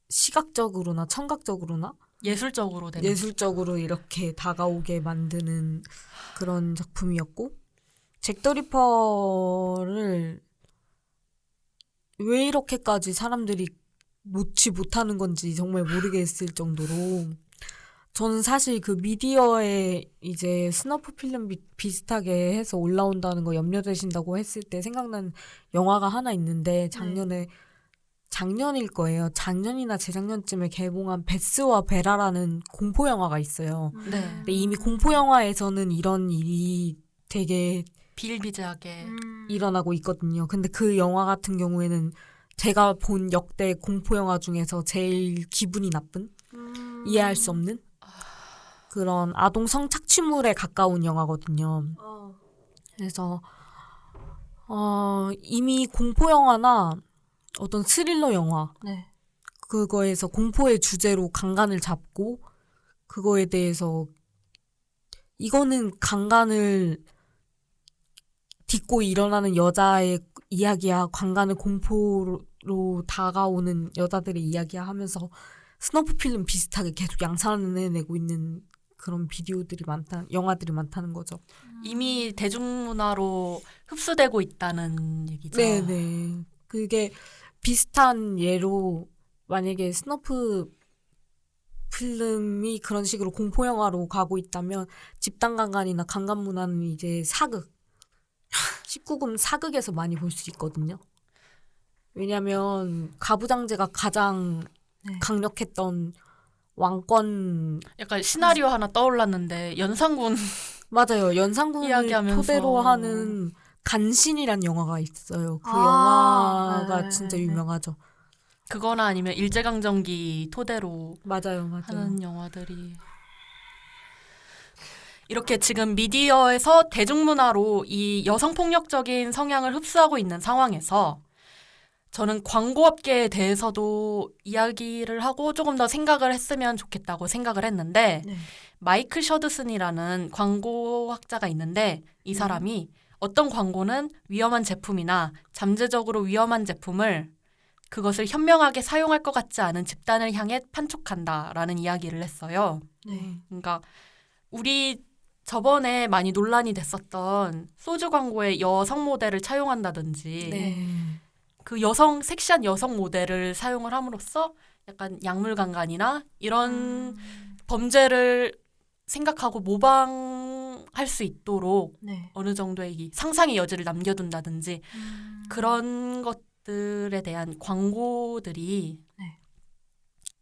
시각적으로나 청각적으로나 예술적으로 되는. 예술적으로 이렇게 다가오게 만드는 그런 작품이었고 잭 더 리퍼를 왜 이렇게까지 사람들이 놓지 못하는 건지 정말 모르겠을 정도로 저는 사실 그 미디어에 이제 snuff film 비, 비슷하게 해서 올라온다는 거 염려되신다고 했을 때 생각난 영화가 하나 있는데 작년에 작년일 거예요. 작년이나 재작년쯤에 개봉한 베스와 베라라는 공포 영화가 있어요. 네. 근데 이미 공포 영화에서는 이런 일이 되게 비일비재하게 음. 일어나고 있거든요. 근데 그 영화 같은 경우에는 제가 본 역대 공포 영화 중에서 제일 기분이 나쁜 음. 이해할 수 없는 그런 아동 성착취물에 가까운 영화거든요. 어. 그래서 어, 이미 공포 영화나 어떤 스릴러 영화 네. 그거에서 공포의 주제로 강간을 잡고 그거에 대해서 이거는 강간을 딛고 일어나는 여자의 이야기야 강간을 공포로 다가오는 여자들의 이야기야 하면서 snuff film 비슷하게 계속 양산해내고 있는 그런 비디오들이 많다 영화들이 많다는 거죠. 이미 대중문화로 흡수되고 있다는 얘기죠. 네네. 그게 비슷한 예로 만약에 snuff film이 그런 식으로 공포 영화로 가고 있다면 집단 강간이나 강간 문화는 이제 사극 19금 사극에서 많이 볼 수 있거든요. 왜냐면 가부장제가 가장 네. 강력했던 왕권 약간 시나리오 하나 떠올랐는데 연산군 맞아요. 연산군을 이야기하면서. 토대로 하는 간신이란 영화가 있어요. 그 아, 영화가 네, 진짜 네. 유명하죠. 그거나 아니면 일제강점기 토대로 맞아요, 맞아요. 하는 영화들이 이렇게 지금 미디어에서 대중문화로 이 여성폭력적인 성향을 흡수하고 있는 상황에서 저는 광고업계에 대해서도 이야기를 하고 조금 더 생각을 했으면 좋겠다고 생각을 했는데 네. 마이클 셔드슨이라는 광고학자가 있는데 이 사람이 어떤 광고는 위험한 제품이나 잠재적으로 위험한 제품을 그것을 현명하게 사용할 것 같지 않은 집단을 향해 판촉한다라는 이야기를 했어요. 네. 그러니까 우리 저번에 많이 논란이 됐었던 소주 광고에 여성 모델을 차용한다든지 네. 그 여성 섹시한 여성 모델을 사용을 함으로써 약간 약물강간이나 이런 음. 범죄를 생각하고 모방할 수 있도록 네. 어느 정도의 이 상상의 여지를 남겨둔다든지 음. 그런 것들에 대한 광고들이 네.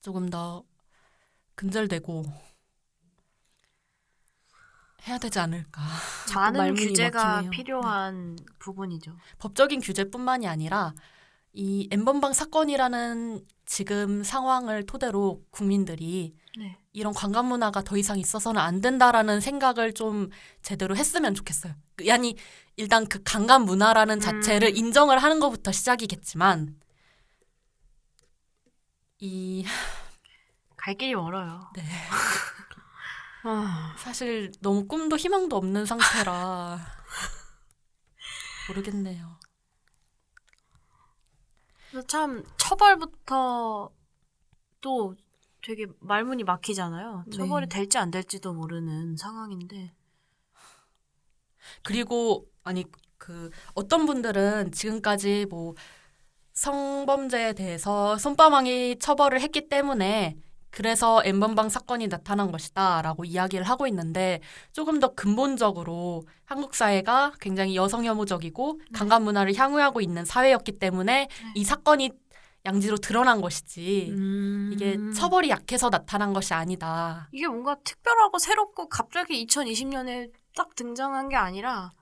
조금 더 근절되고 해야 되지 않을까. 많은 규제가 막히네요. 필요한 부분이죠. 법적인 규제뿐만이 아니라 이 엠번방 사건이라는 지금 상황을 토대로 국민들이 네. 이런 관광 문화가 더 이상 있어서는 안 된다라는 생각을 좀 제대로 했으면 좋겠어요. 그- 아니 일단 그 관광 문화라는 자체를 음. 인정을 하는 것부터 시작이겠지만 이 갈 길이 멀어요. 네, 아, 사실 너무 꿈도 희망도 없는 상태라 모르겠네요. 참 처벌부터 또 되게 말문이 막히잖아요. 네. 처벌이 될지 안 될지도 모르는 상황인데. 그리고 아니 그 어떤 분들은 지금까지 뭐 성범죄에 대해서 손바망이 처벌을 했기 때문에 그래서 엠번방 사건이 나타난 것이다 라고 이야기를 하고 있는데 조금 더 근본적으로 한국 사회가 굉장히 여성 혐오적이고 강간 문화를 향유하고 있는 사회였기 때문에 이 사건이 양지로 드러난 것이지 음. 이게 처벌이 약해서 나타난 것이 아니다. 이게 뭔가 특별하고 새롭고 갑자기 2020년에 딱 등장한 게 아니라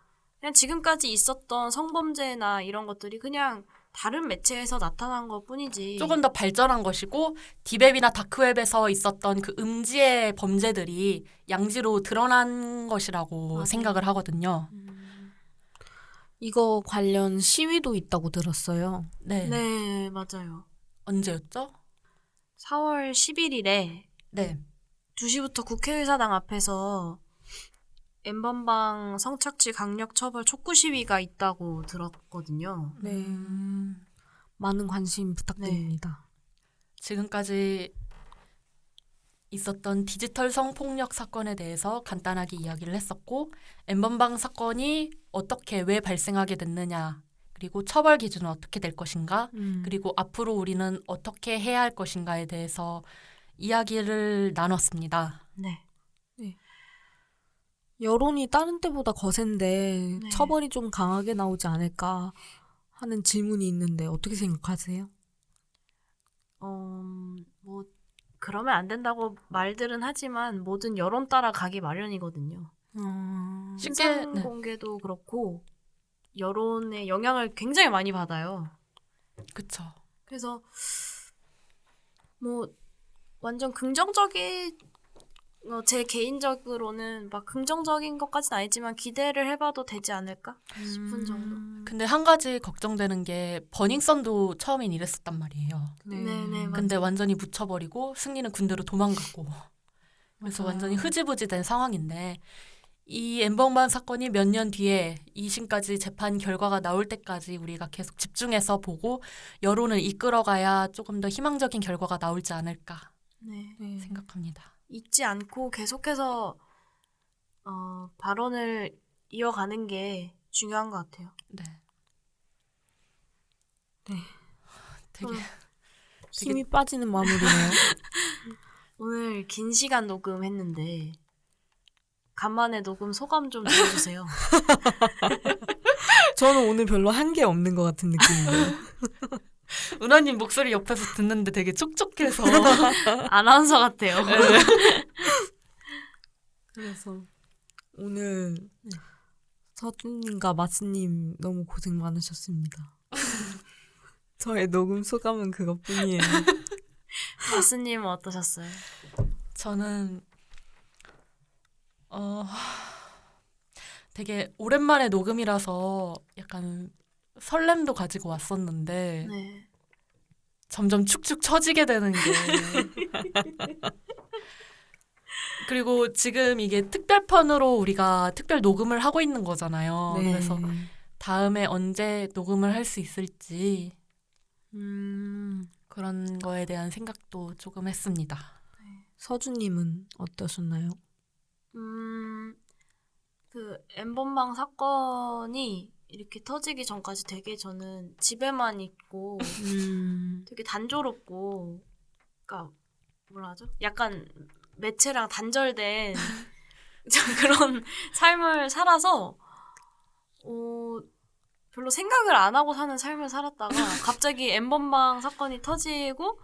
그냥 지금까지 있었던 성범죄나 이런 것들이 그냥 다른 매체에서 나타난 것 뿐이지. 조금 더 발전한 것이고 디웹이나 다크웹에서 있었던 그 음지의 범죄들이 양지로 드러난 것이라고 맞아요. 생각을 하거든요. 음, 이거 관련 시위도 있다고 들었어요. 네. 네, 맞아요. 언제였죠? 4월 11일에 네. 2시부터 국회의사당 앞에서 엠번방 성착취 강력 처벌 촉구 시위가 있다고 들었거든요. 네. 음, 많은 관심 부탁드립니다. 지금까지 있었던 디지털 성폭력 사건에 대해서 간단하게 이야기를 했었고 엠번방 사건이 어떻게 왜 발생하게 됐느냐 그리고 처벌 기준은 어떻게 될 것인가 음. 그리고 앞으로 우리는 어떻게 해야 할 것인가에 대해서 이야기를 나눴습니다. 네. 여론이 다른 때보다 거센데 네. 처벌이 좀 강하게 나오지 않을까 하는 질문이 있는데 어떻게 생각하세요? 어, 뭐 그러면 안 된다고 말들은 하지만 모든 여론 따라 가기 마련이거든요. 어... 쉽게, 신상 네. 공개도 그렇고 여론의 영향을 굉장히 많이 받아요. 그쵸. 그래서 뭐 완전 긍정적인 어, 제 개인적으로는 막 긍정적인 것까지는 아니지만 기대를 해봐도 되지 않을까 싶은 정도. 근데 한 가지 걱정되는 게 버닝썬도 처음엔 이랬었단 말이에요. 네. 네네, 맞- 근데 완전히 묻혀버리고 승리는 군대로 도망갔고 그래서 맞아요. 완전히 흐지부지 된 상황인데 이 엠번방 사건이 몇 년 뒤에 2심까지 재판 결과가 나올 때까지 우리가 계속 집중해서 보고 여론을 이끌어가야 조금 더 희망적인 결과가 나올지 않을까 네. 네. 생각합니다. 잊지 않고 계속해서 어, 발언을 이어가는 게 중요한 것 같아요. 네. 네. 되게 음. 힘이 빠지는 마무리네요. 오늘 긴 시간 녹음했는데 간만에 녹음 소감 좀 들어주세요. 저는 오늘 별로 한 게 없는 것 같은 느낌인데요. 은하님 목소리 옆에서 듣는데 되게 촉촉해서 아나운서 같아요. 그래서 오늘 서준님과 마스님 너무 고생 많으셨습니다. 저의 녹음 소감은 그것뿐이에요. 마스님은 어떠셨어요? 저는 어, 되게 오랜만에 녹음이라서 약간 설렘도 가지고 왔었는데 네. 점점 축축 처지게 되는 게 그리고 지금 이게 특별편으로 우리가 특별 녹음을 하고 있는 거잖아요. 네. 그래서 다음에 언제 녹음을 할 수 있을지 음, 그런 거에 대한 생각도 조금 했습니다. 서주님은 어떠셨나요? 음, 그 엠번방 사건이 이렇게 터지기 전까지 되게 저는 집에만 있고 음, 되게 단조롭고, 그러니까 뭐라 하죠? 약간 매체랑 단절된 그런 삶을 살아서 어, 별로 생각을 안 하고 사는 삶을 살았다가 갑자기 엠번방 사건이 터지고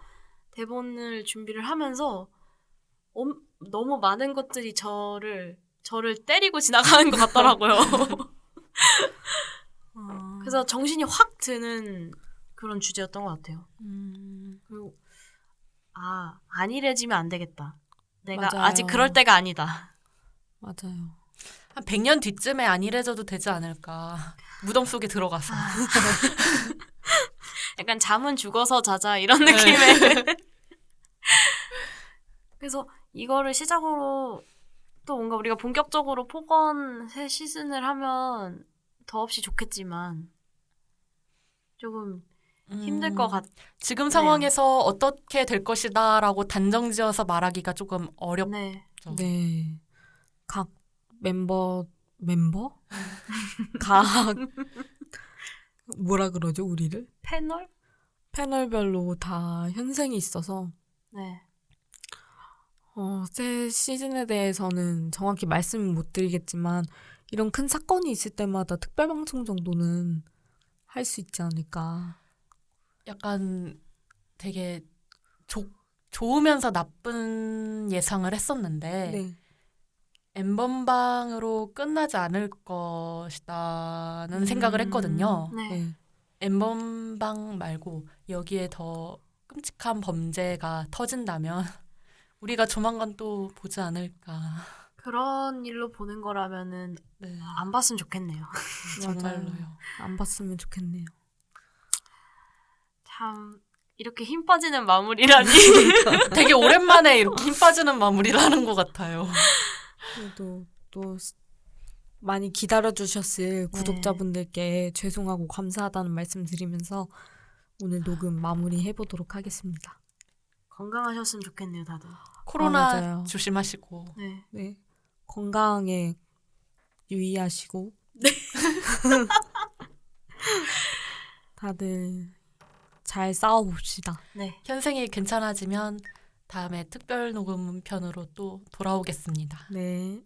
대본을 준비를 하면서 엄- 너무 많은 것들이 저를 저를 때리고 지나가는 것 같더라고요. 그래서 정신이 확 드는 그런 주제였던 것 같아요. 음, 그리고 아 안일해지면 안 되겠다. 내가 맞아요. 아직 그럴 때가 아니다. 맞아요. 한 100년 뒤쯤에 안 이래져도 되지 않을까. 무덤 속에 들어가서. 약간 잠은 죽어서 자자 이런 느낌의. 그래서 이거를 시작으로 또 뭔가 우리가 본격적으로 폭언 새 시즌을 하면 더없이 좋겠지만 조금 힘들 음, 것 같. 지금 상황에서 어떻게 될 것이다라고 단정지어서 말하기가 조금 어렵죠. 네. 네. 각 멤버, 멤버? 각, 뭐라 그러죠, 우리를? 패널? 패널별로 다 현생이 있어서, 네. 어, 새 시즌에 대해서는 정확히 말씀은 못 드리겠지만, 이런 큰 사건이 있을 때마다 특별 방송 정도는 할 수 있지 않을까. 약간 되게 좋 좋으면서 나쁜 예상을 했었는데 네. 엠번방으로 끝나지 않을 것이다는 생각을 음, 했거든요. 네. 네. 엠번방 말고 여기에 더 끔찍한 범죄가 터진다면 우리가 조만간 또 보지 않을까. 그런 일로 보는 거라면은 네, 안 봤으면 좋겠네요. 정말로요. 안 봤으면 좋겠네요. 참 이렇게 힘 빠지는 마무리라니. 되게 오랜만에 이렇게 힘 빠지는 마무리를 하는 것 같아요. 그래도 또 스- 많이 기다려주셨을 구독자분들께 죄송하고 감사하다는 말씀 드리면서 오늘 녹음 마무리 해보도록 하겠습니다. 건강하셨으면 좋겠네요, 다들. 코로나 맞아요. 조심하시고 네. 네. 건강에 유의하시고. 다들 잘 싸워봅시다. 네. 현생이 괜찮아지면 다음에 특별 녹음 편으로 또 돌아오겠습니다. 네.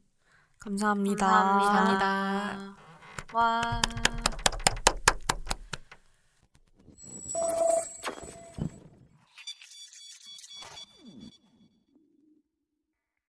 감사합니다. 감사합니다. 감사합니다. 와.